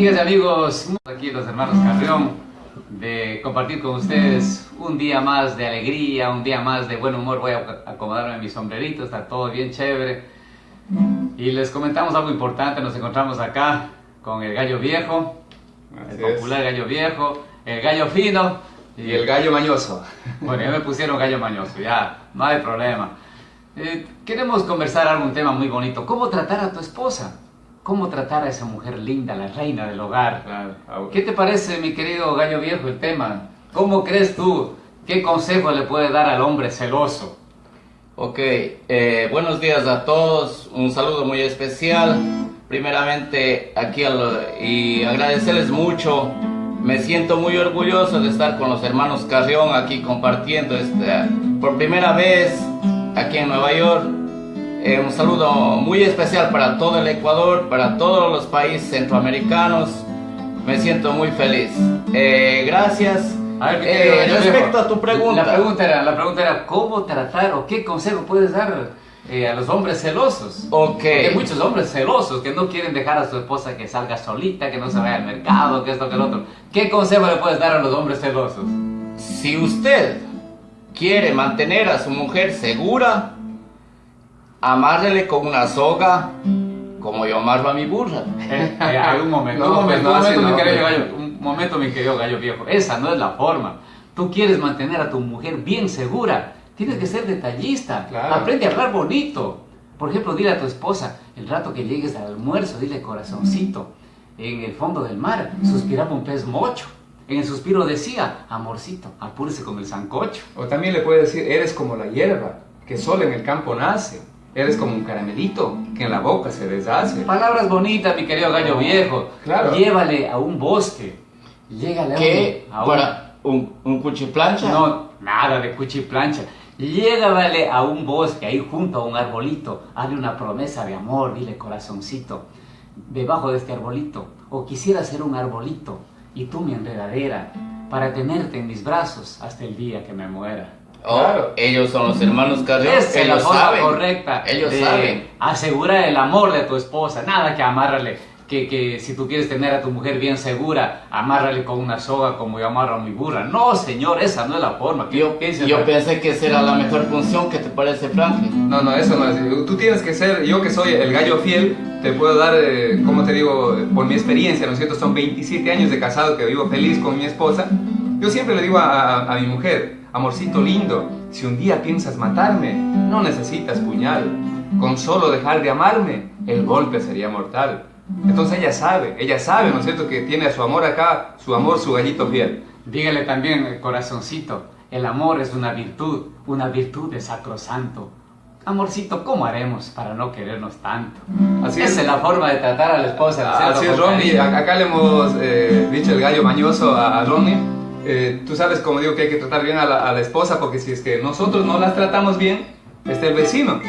Amigas y amigos, aquí los hermanos Carrión, de compartir con ustedes un día más de alegría, un día más de buen humor. Voy a acomodarme mi sombrerito, está todo bien chévere. Y les comentamos algo importante, nos encontramos acá con el gallo viejo, el popular gallo viejo, el gallo fino. Y el gallo mañoso. Bueno, ya me pusieron gallo mañoso, ya, no hay problema. Eh, queremos conversar algún tema muy bonito. ¿Cómo tratar a tu esposa? ¿Cómo tratar a esa mujer linda, la reina del hogar? ¿Qué te parece, mi querido gallo viejo, el tema? ¿Cómo crees tú? ¿Qué consejo le puede dar al hombre celoso? Ok, eh, buenos días a todos, un saludo muy especial. Primeramente, aquí y agradecerles mucho. Me siento muy orgulloso de estar con los hermanos Carrión aquí compartiendo este, por primera vez aquí en Nueva York. Eh, un saludo muy especial para todo el Ecuador, para todos los países centroamericanos. Me siento muy feliz. Eh, gracias. A ver, eh, respecto a tu pregunta. La pregunta, era, la pregunta era, ¿cómo tratar o qué consejo puedes dar a los hombres celosos? Ok. hay muchos hombres celosos que no quieren dejar a su esposa que salga solita, que no se vaya al mercado, que esto, que el otro. ¿Qué consejo le puedes dar a los hombres celosos? Si usted quiere mantener a su mujer segura, amárrele con una soga como yo amarro a mi burra. Eh, eh, un momento, un momento, un momento, mi querido gallo, un momento, mi querido gallo viejo. Esa no es la forma. Tú quieres mantener a tu mujer bien segura. Tienes que ser detallista. Aprende a hablar bonito. Por ejemplo, dile a tu esposa, el rato que llegues al almuerzo, dile corazoncito. En el fondo del mar suspiraba un pez mocho. En el suspiro decía, amorcito, apúrese con el sancocho. O también le puede decir, eres como la hierba, que solo en el campo nace. Eres como un caramelito que en la boca se deshace. Palabras bonitas, mi querido gallo viejo. Claro. Llévale a un bosque. Llégale ¿Qué? a un... ¿Para un, un cuchiplancha? No, nada de cuchiplancha. Llévale a un bosque, ahí junto a un arbolito. Hazle una promesa de amor, dile corazoncito. Debajo de este arbolito. O quisiera ser un arbolito y tú mi enredadera, para tenerte en mis brazos hasta el día que me muera. Oh, ellos son los hermanos Carrión. es la forma correcta. Ellos saben. Asegura el amor de tu esposa. Nada que amárrale que, que, si tú quieres tener a tu mujer bien segura, amárrale con una soga como yo amarro a mi burra. No, señor, esa no es la forma. Yo, yo pensé que esa era la mejor función. ¿Qué te parece, Franklin? No, no, eso no es. Tú tienes que ser, yo que soy el gallo fiel, te puedo dar, eh, como te digo, por mi experiencia, ¿no es cierto? Son 27 años de casado que vivo feliz con mi esposa. Yo siempre le digo a, a mi mujer, amorcito lindo, si un día piensas matarme, no necesitas puñal. Con solo dejar de amarme, el golpe sería mortal. Entonces ella sabe, ella sabe, ¿no es cierto?, que tiene a su amor acá, su amor, su gallito fiel. Dígale también, el corazoncito, el amor es una virtud, una virtud de sacrosanto. Amorcito, ¿cómo haremos para no querernos tanto? Así Esa es. la forma de tratar a la esposa. Así es, Ronnie. Acá le hemos eh, dicho el gallo mañoso a, Ronnie. Eh, tú sabes, como digo, que hay que tratar bien a la, a la esposa, porque si es que nosotros no las tratamos bien, está el vecino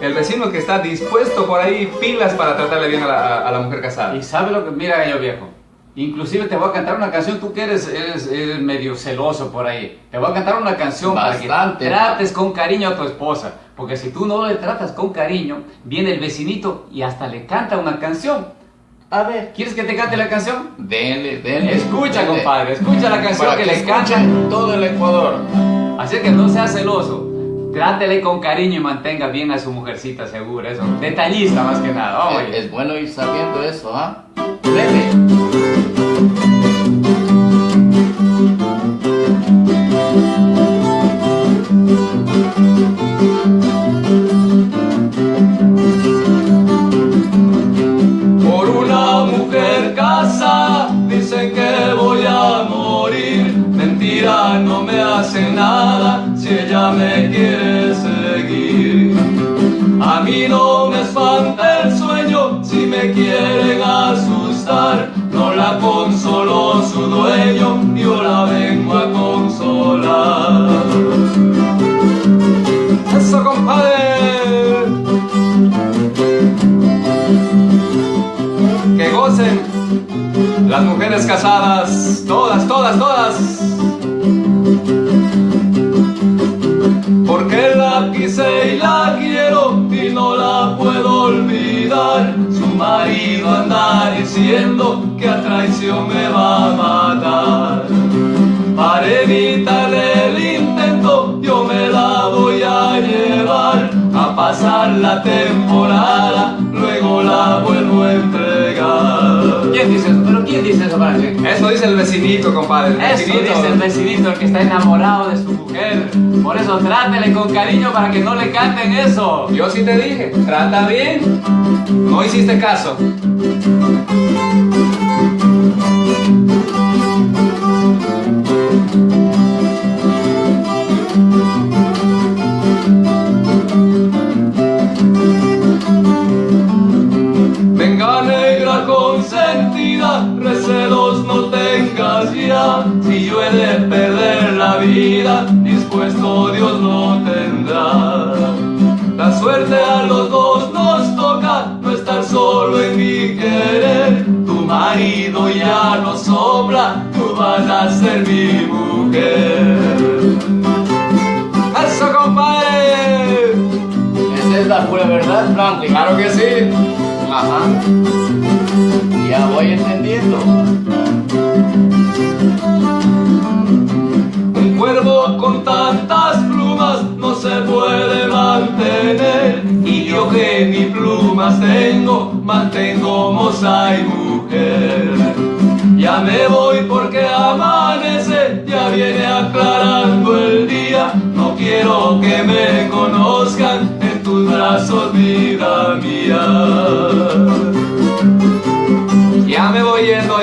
el vecino que está dispuesto por ahí pilas para tratarle bien a la, mujer casada. Y sabe lo que, mira gallo viejo, inclusive te voy a cantar una canción, tú que eres, eres, medio celoso por ahí, te voy a cantar una canción Bastante. para que trates con cariño a tu esposa, porque si tú no le tratas con cariño, viene el vecinito y hasta le canta una canción. A ver, ¿quieres que te cante la canción? Denle, denle. Escucha, compadre, escucha la canción que, les canta todo el Ecuador. Así que no seas celoso. Trátele con cariño y mantenga bien a su mujercita segura, eso. Detallista más que nada, Es, bueno ir sabiendo eso, ¿ah? Por me hace nada si ella me quiere. A mí no me espanta el sueño si me quieren asustar. No la consoló su dueño, yo la vengo a consolar. Eso, compadre. Que gocen las mujeres casadas, todas, todas, todas. Marido anda diciendo que a traición me va a matar. Para evitar el intento yo me la voy a llevar a pasar la temporada, luego la vuelvo a entregar. ¿Quién dice eso? ¿Pero quién dice eso para Eso dice el vecinito, compadre. El eso dice el vecinito, el que está enamorado de su mujer. Por eso trátele con cariño para que no le canten eso. Yo sí te dije, trata bien. No hiciste caso. Si yo he de perder la vida, dispuesto Dios no tendrá. La suerte a los dos nos toca, no estar solo en mi querer. Tu marido ya no sobra, tú vas a ser mi mujer. ¡Eso, compadre! Esa es la pura verdad, Franklin. Claro que sí. Ajá. Ya voy entendiendo. Un cuervo con tantas plumas no se puede mantener. Y yo que ni plumas tengo, mantengo moza y mujer. Ya me voy porque amanece, ya viene aclarando el día. No quiero que me conozcan en tus brazos, vida mía.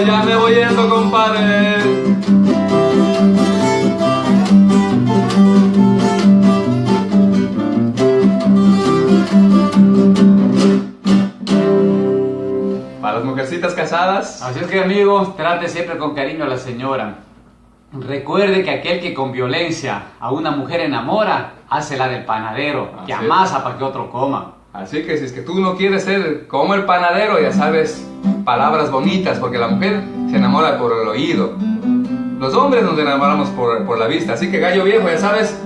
Ya me voy yendo, compadre. Para las mujercitas casadas, Así es que amigos, trate siempre con cariño a la señora. Recuerde que aquel que con violencia a una mujer enamora, hace la del panadero, que Así es. amasa para que otro coma. Así que si es que tú no quieres ser como el panadero, ya sabes, palabras bonitas, porque la mujer se enamora por el oído. Los hombres nos enamoramos por, por la vista, así que gallo viejo, ya sabes,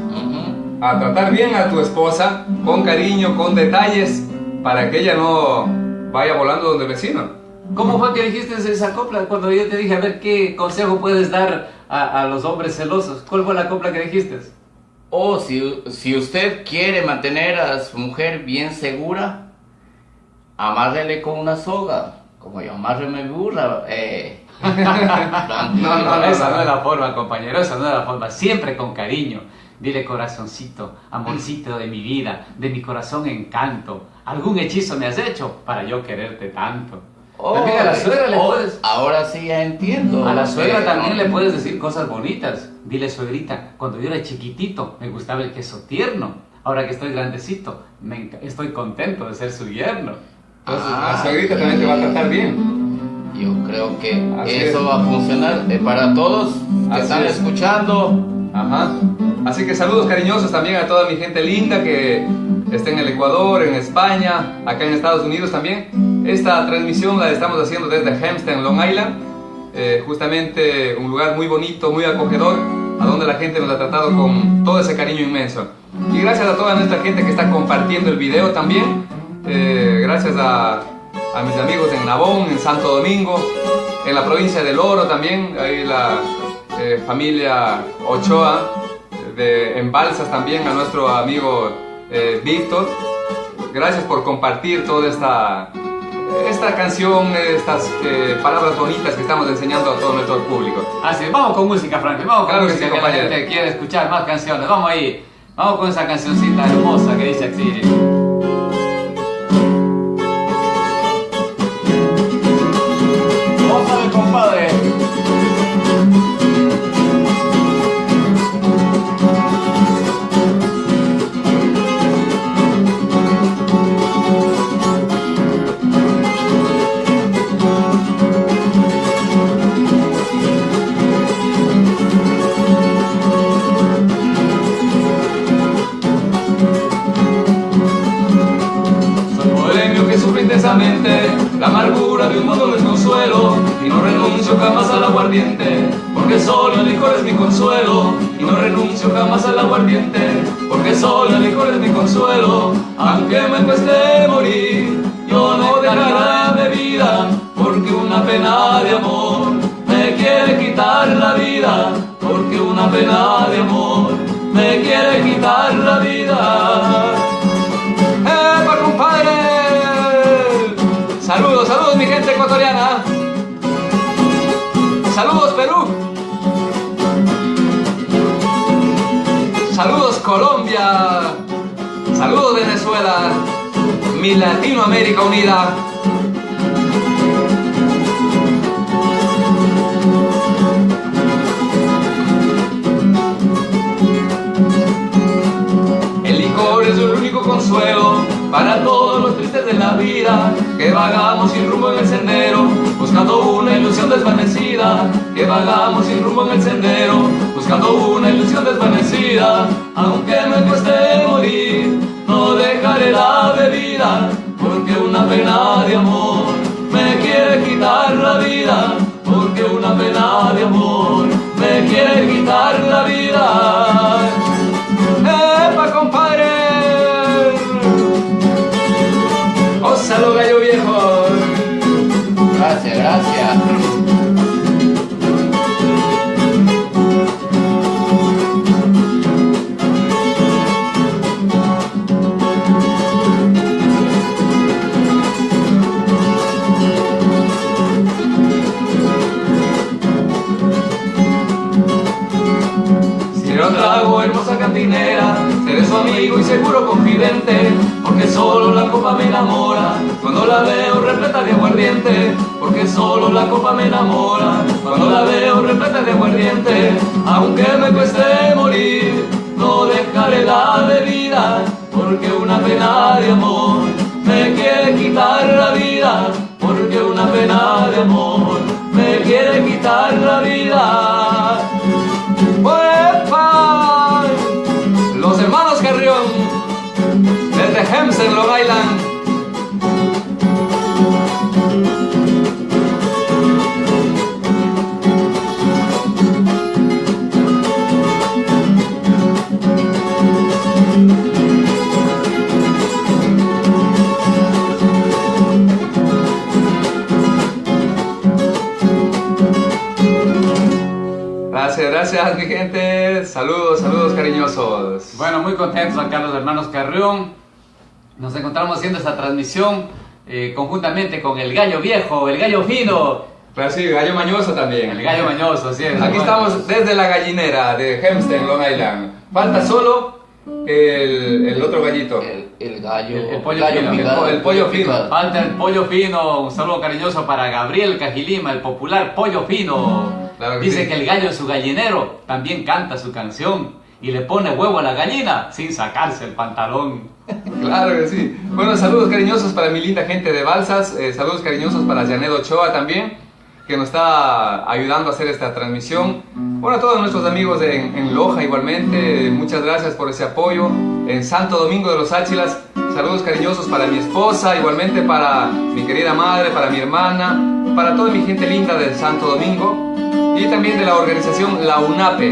a tratar bien a tu esposa, con cariño, con detalles, para que ella no vaya volando donde el vecino. ¿Cómo fue que dijiste esa copla? Cuando yo te dije, a ver, ¿qué consejo puedes dar a, a los hombres celosos? ¿Cuál fue la copla que dijiste? O si, si usted quiere mantener a su mujer bien segura, amárrele con una soga. Como yo amarre mi burra. Eh. No, no, no, esa no es la forma, compañero, esa no es la forma. Siempre con cariño. Dile corazoncito, amorcito de mi vida, de mi corazón encanto. Algún hechizo me has hecho para yo quererte tanto. También a la suegra le Oh, puedes... Ahora sí ya entiendo. A la suegra Eh, también le puedes decir cosas bonitas. Dile, suegrita, cuando yo era chiquitito me gustaba el queso tierno. Ahora que estoy grandecito, me estoy contento de ser su yerno. Entonces, Ah, la suegrita también te va a tratar bien. Yo creo que Así eso es. va a funcionar eh, para todos que Así están es. escuchando. Ajá. Así que saludos cariñosos también a toda mi gente linda que está en el Ecuador, en España, acá en Estados Unidos también. Esta transmisión la estamos haciendo desde Hempstead, Long Island. Eh, justamente un lugar muy bonito, muy acogedor, a donde la gente nos ha tratado con todo ese cariño inmenso. Y gracias a toda nuestra gente que está compartiendo el video también. Eh, gracias a, a mis amigos en Nabón, en Santo Domingo, en la provincia del Oro también, ahí la eh, familia Ochoa, de, en Balsas también, a nuestro amigo eh, Víctor. Gracias por compartir toda esta, esta canción, estas eh, palabras bonitas que estamos enseñando a todo nuestro público. Así, vamos con música, Franklin, vamos con Claro que música sí, que la gente quiere escuchar más canciones. Vamos ahí, vamos con esa cancioncita hermosa que dice así. La amargura de un mundo desconsuelo y no renuncio jamás al aguardiente porque solo el licor es mi consuelo y no renuncio jamás al aguardiente porque solo el licor es mi consuelo aunque me cueste morir yo no dejaré de vivir una pena de amor me quiere quitar la vida, porque una pena de amor me quiere quitar la vida. Ecuatoriana. Saludos Perú. Saludos Colombia. Saludos Venezuela. Mi Latinoamérica unida. El licor es el único consuelo para todos los tristes de la vida que vagamos sin rumbo en el sendero buscando una ilusión desvanecida. Que vagamos sin rumbo en el sendero buscando una ilusión desvanecida. Aunque me cueste morir no dejaré la bebida porque una pena de amor me quiere quitar la vida. Porque una pena de amor me quiere quitar la vida Gracias, gracias. Si no trago hermosa cantinera, su amigo y seguro confidente, porque solo la copa me enamora, cuando la veo repleta de aguardiente, porque solo la copa me enamora, cuando la veo repleta de aguardiente, aunque me cueste morir, no dejaré la bebida, porque una pena de amor me quiere quitar la vida, porque una pena de amor me quiere quitar la vida. Desde Hempstead, Long Island. Gracias, gracias mi gente. Saludos, saludos cariñosos. Bueno, muy contentos acá los hermanos Carrión. Nos encontramos haciendo esta transmisión eh, conjuntamente con el gallo viejo, el gallo fino, Claro, sí, gallo mañoso también. el gallo mañoso, así es. Aquí estamos desde la gallinera de Hempstead, Long Island. Falta solo el, el otro gallito. El, el gallo. El- el pollo gallo fino, picado, el pollo fino. picado. Falta el pollo fino, un saludo cariñoso para Gabriel Cajilima, el popular pollo fino. Claro que Dice sí. que el gallo en su gallinero también canta su canción y le pone huevo a la gallina sin sacarse el pantalón. Claro que sí. Bueno, saludos cariñosos para mi linda gente de Balsas. eh, saludos cariñosos para Janet Ochoa también, que nos está ayudando a hacer esta transmisión. Bueno, a todos nuestros amigos en, en Loja igualmente, muchas gracias por ese apoyo. En Santo Domingo de los Áchilas, saludos cariñosos para mi esposa, igualmente para mi querida madre, para mi hermana, para toda mi gente linda del Santo Domingo y también de la organización La UNAPE,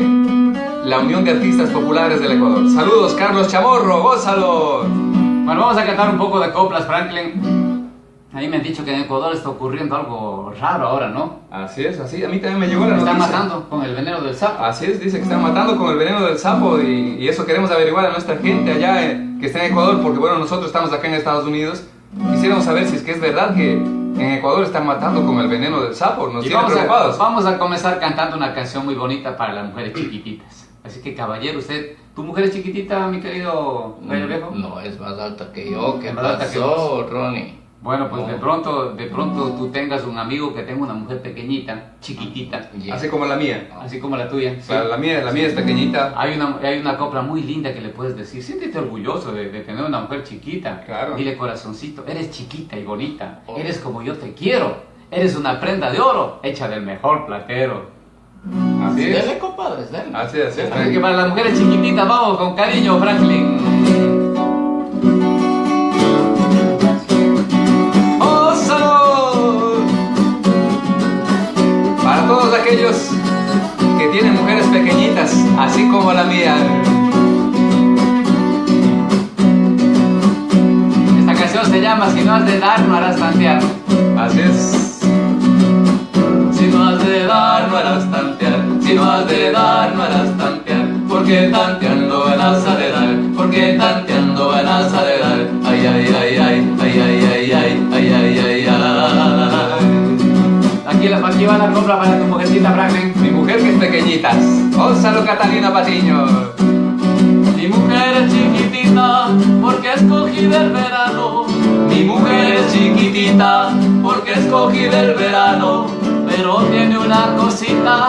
la Unión de Artistas Populares del Ecuador. Saludos, Carlos Chamorro, gózalo. Bueno, vamos a cantar un poco de coplas, Franklin. Ahí me han dicho que en Ecuador está ocurriendo algo raro ahora, ¿no? Así es, así. A mí también me llegó la Están noticia. matando con el veneno del sapo. Así es, dice que están matando con el veneno del sapo y, y eso queremos averiguar a nuestra gente allá eh, que está en Ecuador, porque bueno, nosotros estamos acá en Estados Unidos. Quisiéramos saber si es que es verdad que en Ecuador están matando con el veneno del sapo. Nos Y tienen vamos a, preocupados. vamos a comenzar cantando una canción muy bonita para las mujeres chiquititas. Así que caballero, usted, ¿tu mujer es chiquitita, mi querido gallo viejo? No, es más alta que yo. ¿Qué Más alta que pasó, Ronnie? Bueno, pues de No. pronto, de pronto tú tengas un amigo que tenga una mujer pequeñita, chiquitita, Yeah. Así como la mía. así como la tuya. O sea, la mía, la mía es pequeñita. Hay una, hay una copla muy linda que le puedes decir, siéntete orgulloso de, de tener una mujer chiquita. Claro. Dile corazoncito, eres chiquita y bonita, Oh. eres como yo te quiero, eres una prenda de oro hecha del mejor platero. Así es. Dele, compadres, dele. Así es, así es. Así que para las mujeres chiquititas, vamos con cariño, Franklin. ¡Ósalo! Para todos aquellos que tienen mujeres pequeñitas, así como la mía. Esta canción se llama Si no has de dar, no harás tantear. Así es. Si no has de dar, no harás tantear, si no has de dar, no harás tantear, porque tanteando ganas a de dar, porque tanteando ganas de dar, ay, ay, ay, ay, ay, ay, ay, ay, ay, ay, ay, ay. Aquí, la, aquí va la compra para tu mujercita Franklin, mi mujer que es pequeñitas. Ósalo Catalina Patiño. Mi mujer es chiquitita porque escogí del verano mi mujer es chiquitita porque escogí del verano. Pero tiene una cosita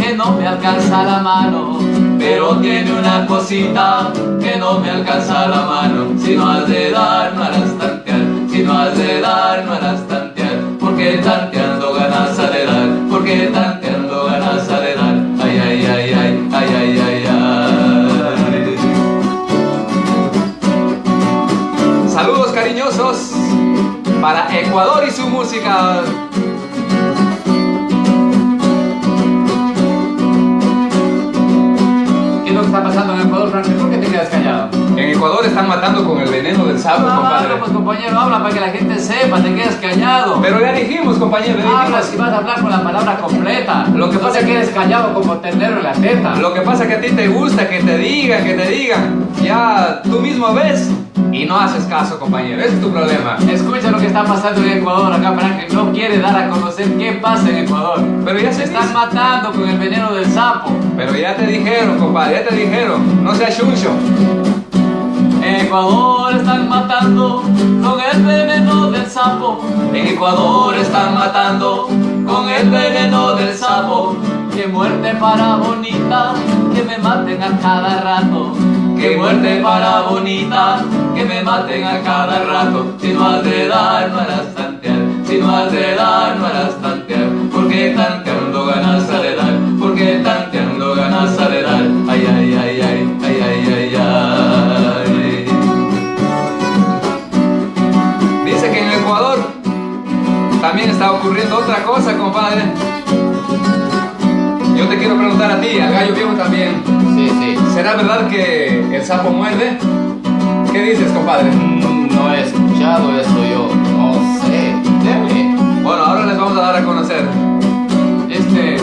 que no me alcanza la mano. Pero tiene una cosita que no me alcanza la mano. Si no has de dar, no harás tantear. Si no has de dar, no harás tantear. Porque tanteando ganas de dar. Porque tanteando para Ecuador y su música. ¿Qué es lo que está pasando en Ecuador, Franklin? ¿Por qué te quedas callado? En Ecuador están matando con el veneno del sapo, compadre. Claro, pues compañero, habla para que la gente sepa, te quedas callado. Pero ya dijimos, compañero, ya Habla si vas a hablar con la palabra completa. Lo que pasa es que- quedes callado como ternero en la teta. Lo que pasa es que a ti te gusta que te digan, que te digan. Ya tú mismo ves y no haces caso, compañero. Ese es tu problema. Escucha lo que está pasando en Ecuador. Acá Franklin no quiere dar a conocer qué pasa en Ecuador. Pero ya Se están matando con el veneno del sapo. Pero ya te dijeron, compadre, ya te dijeron. No seas chuncho. En Ecuador están matando con el veneno del sapo. En Ecuador están matando con el veneno del sapo. Qué muerte para bonita, que me maten a cada rato. Qué muerte para bonita, que me maten a cada rato. Si no has de dar, no harás tantear. Si no has de dar, no harás tantear. Porque tanteando ganas de dar. Porque tanteando ganas de dar. Ay, ay, ay, ay, ay, ay, ay, ay. Dice que en Ecuador también está ocurriendo otra cosa, compadre. Yo te quiero preguntar a ti, al gallo viejo también. ¿Será verdad que el sapo muerde? ¿Qué dices, compadre? Mm, No he escuchado eso yo. No sé. Debe. Bueno, ahora les vamos a dar a conocer. Este,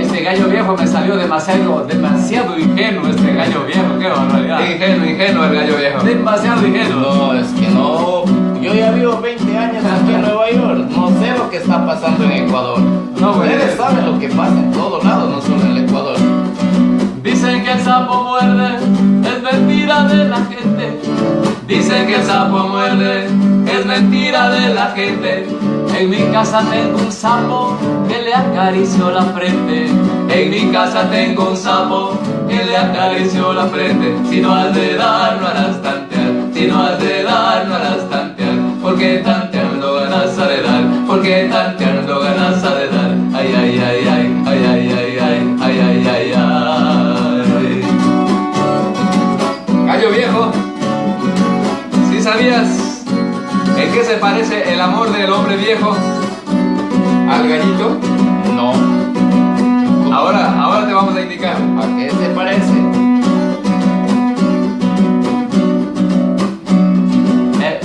este gallo viejo me salió demasiado, demasiado ingenuo. Este gallo viejo, qué barbaridad. Ingenuo, ingenuo el gallo viejo. Demasiado ingenuo. No, es que no. Yo ya vivo 20 años aquí en Nueva York. No sé lo que está pasando en Ecuador. No. Ustedes saben lo que pasa en todos lados, no solo en el Ecuador. Dicen que el sapo muerde, es mentira de la gente. Dicen que el sapo muerde, es mentira de la gente. En mi casa tengo un sapo que le acarició la frente. En mi casa tengo un sapo que le acarició la frente. Si no has de dar, no harás tantear. Si no has de dar, no harás tantear. Porque tanteando ganas de dar. Porque tanteando ganas de dar. Ay, ay, ay, ay, Gallo viejo, ¿sí sabías en qué se parece el amor del hombre viejo al gallito? No. Ahora, ahora te vamos a indicar. ¿A qué se parece? Eh,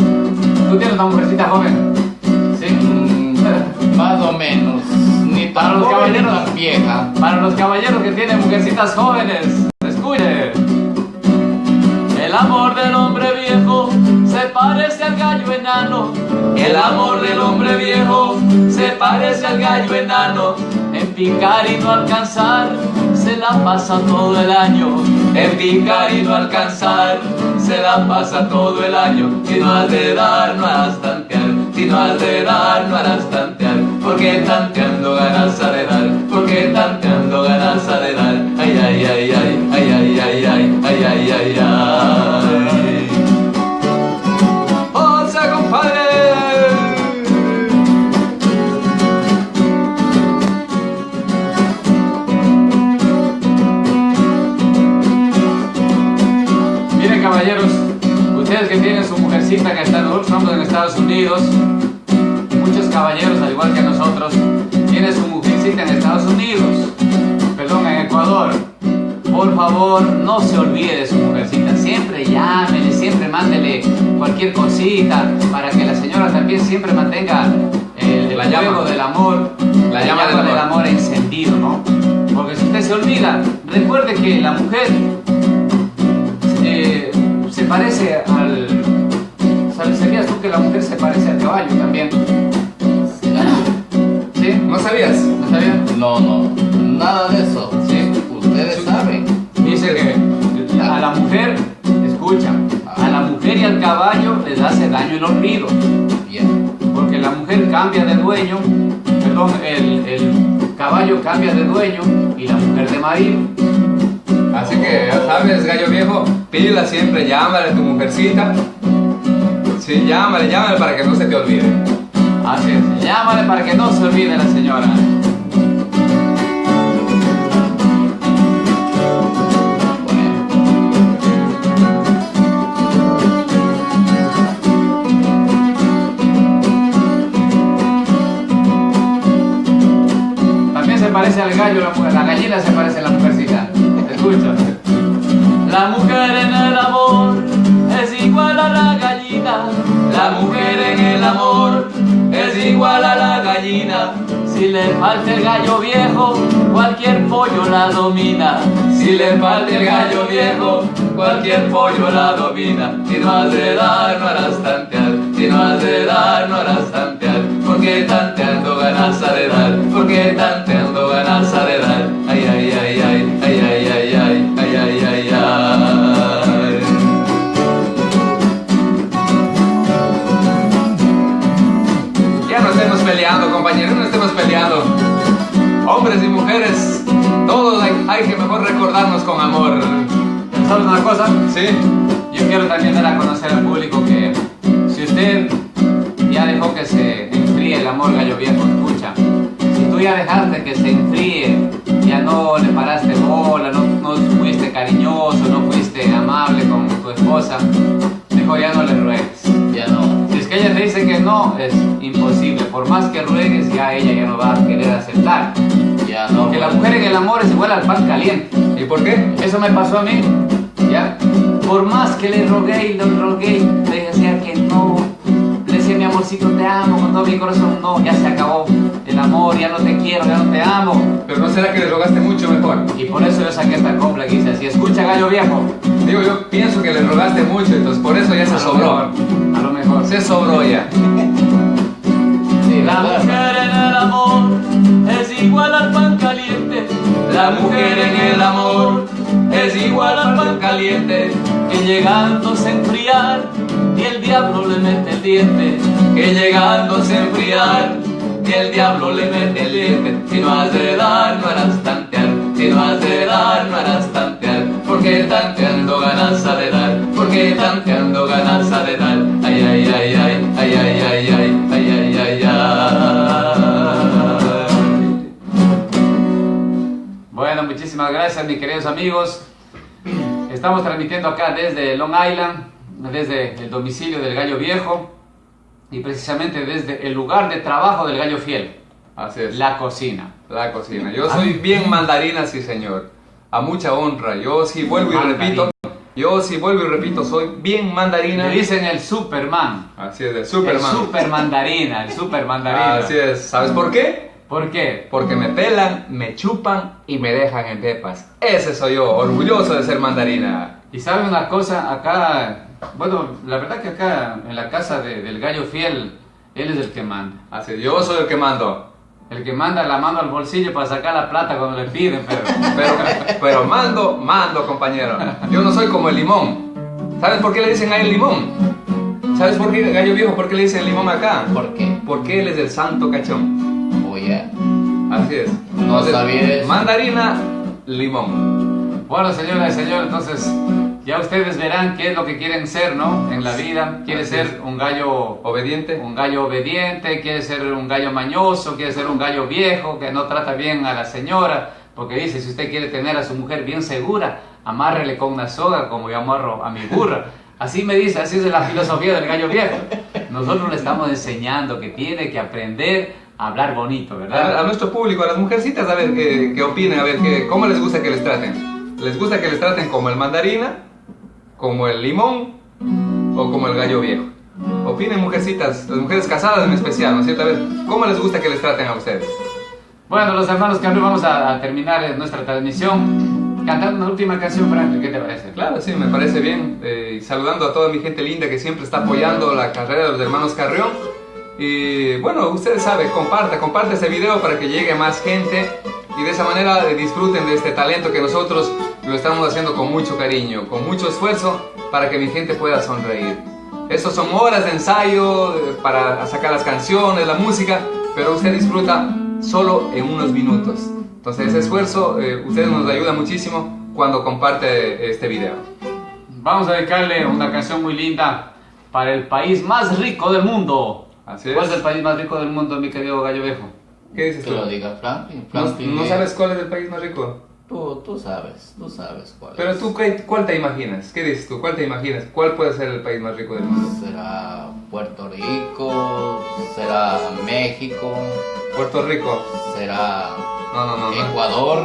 Tú tienes una mujercita joven. Sí. Más o menos. Ni Para los caballeros. vieja. Para los caballeros que tienen mujercitas jóvenes. El amor del hombre viejo se parece al gallo enano. El amor del hombre viejo se parece al gallo enano. En picar y no alcanzar se la pasa todo el año. En picar y no alcanzar se la pasa todo el año. Si no has de dar, no harás tantear. Si no has de dar, no harás tantear. Porque tanteando ganas de dar. Porque tanteando ganas de dar. Ay, ay, ay, ay, ay, ay, ay, ay, ay, ay, ay, ay. Mujercita que está, estamos en Estados Unidos, muchos caballeros al igual que nosotros, tienen su mujercita en Estados Unidos, perdón, en Ecuador. Por favor, no se olvide de su mujercita, siempre llámele, siempre mándele cualquier cosita para que la señora también siempre mantenga el, La llama. del amor, La llama del del amor. amor encendido, ¿no? Porque si usted se olvida. Recuerde que la mujer eh, se parece al... ¿Sabías tú que la mujer se parece al caballo también? ¿Sí? ¿No sabías? ¿No sabías? No, no, nada de eso. Sí. Ustedes saben. Dice que a la mujer, escucha, a la mujer y al caballo les hace daño el olvido. Bien. Porque la mujer cambia de dueño, perdón, el, el caballo cambia de dueño y la mujer de marido. Así que ya sabes, gallo viejo, pídela siempre, llámale a tu mujercita. Sí, llámale, llámale para que no se te olvide. Así es, llámale para que no se olvide la señora. También se parece al gallo, la, gallina se parece a la mujercita. Escucha. La mujer en el amor La mujer en el amor es igual a la gallina. Si le falta el gallo viejo, cualquier pollo la domina. Si le falta el gallo viejo, cualquier pollo la domina. Si no has de dar, no harás tantear. Si no has de dar, no harás tantear. Porque tanteando ganas de dar. Porque tanteando ganas de dar. Peleando, compañeros, no estemos peleando. Hombres y mujeres, todos hay, hay que mejor recordarnos con amor. ¿Sabes una cosa? ¿Sí? Yo quiero también dar a conocer al público que si usted ya dejó que se enfríe el amor gallo viejo, escucha, si tú ya dejaste que se enfríe, ya no le paraste bola, no, no fuiste cariñoso, no fuiste amable con tu esposa, mejor ya no le ruegues. Que ella te dice que no, es imposible. Por más que ruegues, ya ella ya no va a querer aceptar. Ya no. Porque la mujer en el amor es igual al pan caliente. ¿Y por qué? Eso me pasó a mí, ¿ya? Por más que le rogué y le rogué, le decía que no. Le decía, mi amorcito, te amo con todo mi corazón. No, ya se acabó el amor, ya no te quiero, ya no te amo. Pero no será que le rogaste mucho mejor. Y por eso yo saqué esta copla que dice así, escucha gallo viejo. Digo, yo pienso que le rogaste mucho, entonces por eso ya se A lo sobró. mejor, A lo Se sobró ya. Sí, La mujer en el amor es igual al pan caliente. La mujer en el amor es igual al pan caliente. Que llegándose a enfriar y el diablo le mete el diente. Que llegándose a enfriar y el diablo le mete el diente. Si no has de dar, no harás tantear. Si no has de dar, no harás tantear. Porque tanteando ganas de dar. Porque tanteando ganas de dar. Bueno, muchísimas gracias mis queridos amigos. Estamos transmitiendo acá desde Long Island, desde el domicilio del Gallo Viejo y precisamente desde el lugar de trabajo del Gallo Fiel. Así es. La cocina. La cocina. Yo soy bien mandarina, sí señor. A mucha honra. Yo sí vuelvo y repito. Yo sí vuelvo y repito, soy bien mandarina. Le dicen el Superman, Así es, el el Superman. Super mandarina, el Super mandarina. Así es. ¿Sabes por qué? ¿Por qué? Porque me pelan, me chupan y me dejan en pepas. Ese soy yo, orgulloso de ser mandarina. Y saben una cosa, acá, bueno, la verdad que acá en la casa de- del Gallo Fiel, él es el que manda. Así es, yo soy el que mando. El que manda la mano al bolsillo para sacar la plata cuando le piden, pero... Pero, pero mando, mando, compañero. Yo no soy como el limón. ¿Sabes por qué le dicen a él limón? ¿Sabes por qué, gallo viejo, por qué le dicen limón acá? ¿Por qué? Porque él es el santo cachón. Oh, yeah. Así es. No sabía eso. Mandarina, limón. Bueno, señoras y señores, entonces ya ustedes verán qué es lo que quieren ser, ¿no? En la vida. Quiere ser un gallo, Obediente. un gallo obediente, quiere ser un gallo mañoso, quiere ser un gallo viejo que no trata bien a la señora, porque dice, si usted quiere tener a su mujer bien segura, amárrele con una soga como yo amarro a mi burra. Así me dice, así es la filosofía del gallo viejo. Nosotros le estamos enseñando que tiene que aprender a hablar bonito, A, a ¿verdad? nuestro público, a las mujercitas, a ver qué, qué opinen, a ver qué, cómo les gusta que les traten. ¿Les gusta que les traten como el mandarina, como el limón o como el gallo viejo? Opinen, mujercitas, las mujeres casadas en especial, ¿no es cierto? A ver, ¿cómo les gusta que les traten a ustedes? Bueno, los hermanos Carrión, vamos a, terminar nuestra transmisión cantando una última canción, Franklin. ¿Qué te parece? Claro, sí, me parece bien. Eh, saludando a toda mi gente linda que siempre está apoyando la carrera de los hermanos Carrión. Y bueno, ustedes saben, comparte, comparte este video para que llegue más gente y de esa manera disfruten de este talento que nosotros lo estamos haciendo con mucho cariño, con mucho esfuerzo para que mi gente pueda sonreír. Estos son horas de ensayo eh, para sacar las canciones, la música, pero usted disfruta solo en unos minutos. Entonces ese esfuerzo, eh, ustedes nos ayuda muchísimo cuando comparte este video. Vamos a dedicarle una canción muy linda para el país más rico del mundo. ¿Cuál es el país más rico del mundo, mi querido Gallo Viejo? ¿Qué dices tú? Que lo diga Franklin. ¿No, sabes cuál es el país más rico? Tú, tú sabes, tú sabes cuál Pero tú, ¿cuál te imaginas? ¿Qué dices tú? ¿Cuál te imaginas? ¿Cuál puede ser el país más rico del mundo? ¿Será Puerto Rico? ¿Será México? ¿Puerto Rico? ¿Será no, no, no, Ecuador?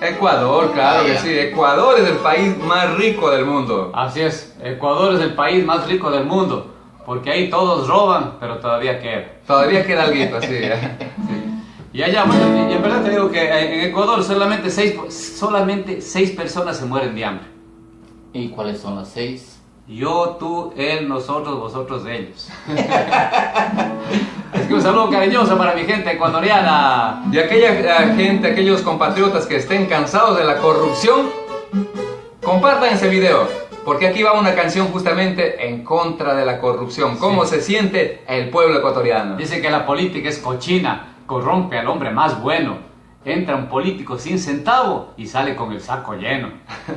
Ecuador, claro que sí. Ecuador es el país más rico del mundo. Así es, Ecuador es el país más rico del mundo. Porque ahí todos roban, pero todavía queda. Todavía queda algo, así. Y allá, bueno, y en verdad te digo que en Ecuador solamente seis, solamente seis personas se mueren de hambre. ¿Y cuáles son las seis? Yo, tú, él, nosotros, vosotros, ellos. es que un saludo cariñoso para mi gente ecuatoriana. Y aquella eh, gente, aquellos compatriotas que estén cansados de la corrupción, compartan ese video. Porque aquí va una canción justamente en contra de la corrupción. ¿Cómo se siente el pueblo ecuatoriano? Dice que la política es cochina, corrompe al hombre más bueno. Entra un político sin centavo y sale con el saco lleno.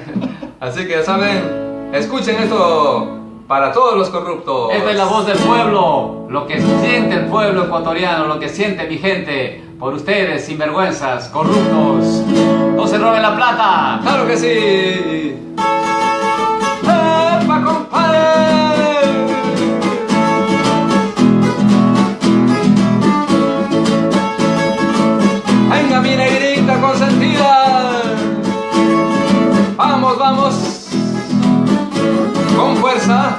Así que ya saben, escuchen esto para todos los corruptos. Esta es la voz del pueblo, lo que siente el pueblo ecuatoriano, lo que siente mi gente por ustedes, sinvergüenzas, corruptos. No se roben la plata. Claro que sí. Venga Vamos, vamos. Con fuerza.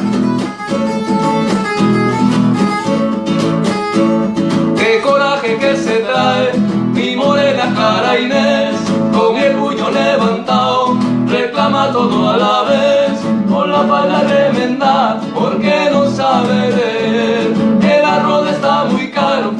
Qué coraje que se trae mi morena cara Inés, con el puño levantado, reclama todo a la vez la falda remenda porque no sabe leer. El arroz está muy caro,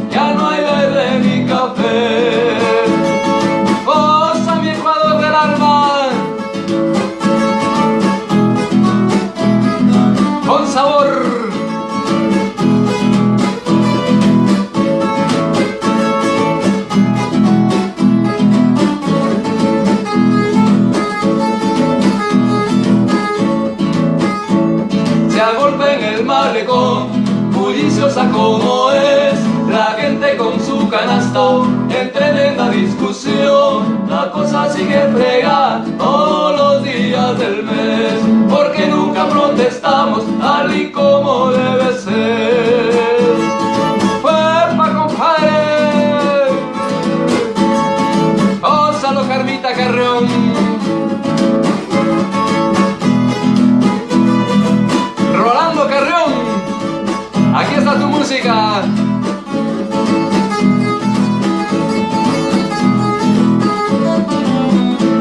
bulliciosa como es, la gente con su canasto en tremenda discusión, la cosa sigue fregada todos los días del mes, porque nunca protestamos tal y como debe ser.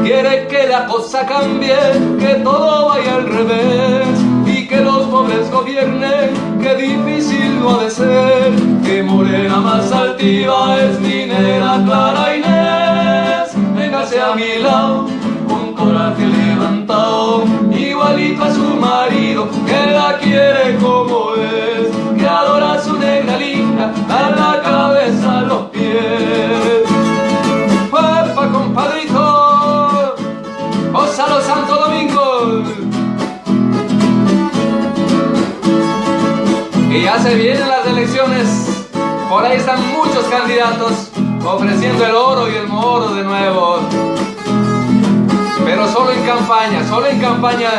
Quiere que la cosa cambie, que todo vaya al revés y que los pobres gobiernen, que difícil no ha de ser, que morena más altiva es minera Clara Inés. Véngase a mi lado con coraje levantado, igualito a su marido que la quiere como es adora su negra linda, a la cabeza a los pies. ¡Papa, compadrito! los Santo Domingo! Y ya se vienen las elecciones, por ahí están muchos candidatos ofreciendo el oro y el moro de nuevo. Pero solo en campaña, solo en campaña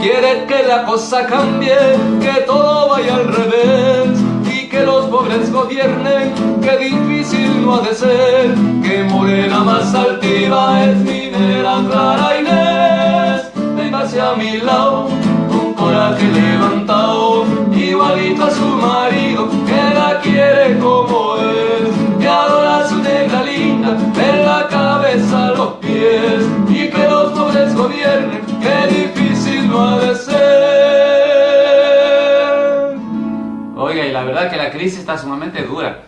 Quiere que la cosa cambie, que todo vaya al revés y que los pobres gobiernen, que difícil no ha de ser, que morena más altiva es minera Clara Inés. Véngase a mi lado, con coraje levantado, igualito a su marido, que la quiere como es, que adora su negra tenga de la cabeza a los pies y que los pobres gobiernen, qué difícil no ha de ser. Oiga, y la verdad que la crisis está sumamente dura.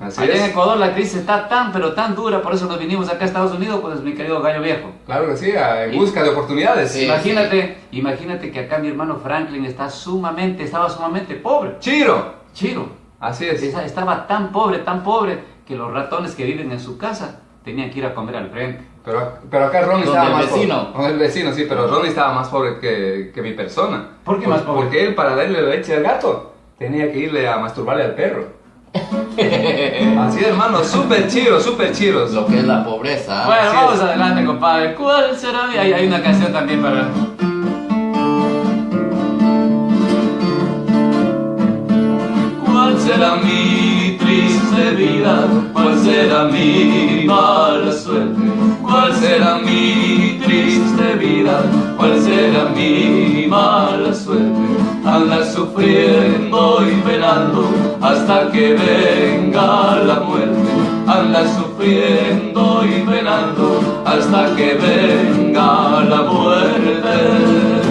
Allá en Ecuador la crisis está tan, pero tan dura, por eso nos vinimos acá a Estados Unidos, pues mi querido gallo viejo. Claro que sí, en busca de oportunidades. imagínate, imagínate que acá mi hermano Franklin está sumamente, estaba sumamente pobre. Chiro. Chiro. Así es. Estaba tan pobre, tan pobre, que los ratones que viven en su casa tenían que ir a comer al frente. Pero, pero acá Ronnie estaba más vecino. pobre. el vecino, sí, pero Ronnie estaba más pobre que, que mi persona. ¿Por qué más pobre? Porque él, para darle leche al gato, tenía que irle a masturbarle al perro. Así es, hermano, súper chido, súper chidos. Lo que es la pobreza. Bueno, vamos adelante, compadre. ¿Cuál será? Hay, hay una canción también para... será mi triste vida? ¿Cuál será mi mala suerte? ¿Cuál será mi triste vida? ¿Cuál será mi mala suerte? anda sufriendo y penando hasta que venga la muerte. Anda sufriendo y penando hasta que venga la muerte.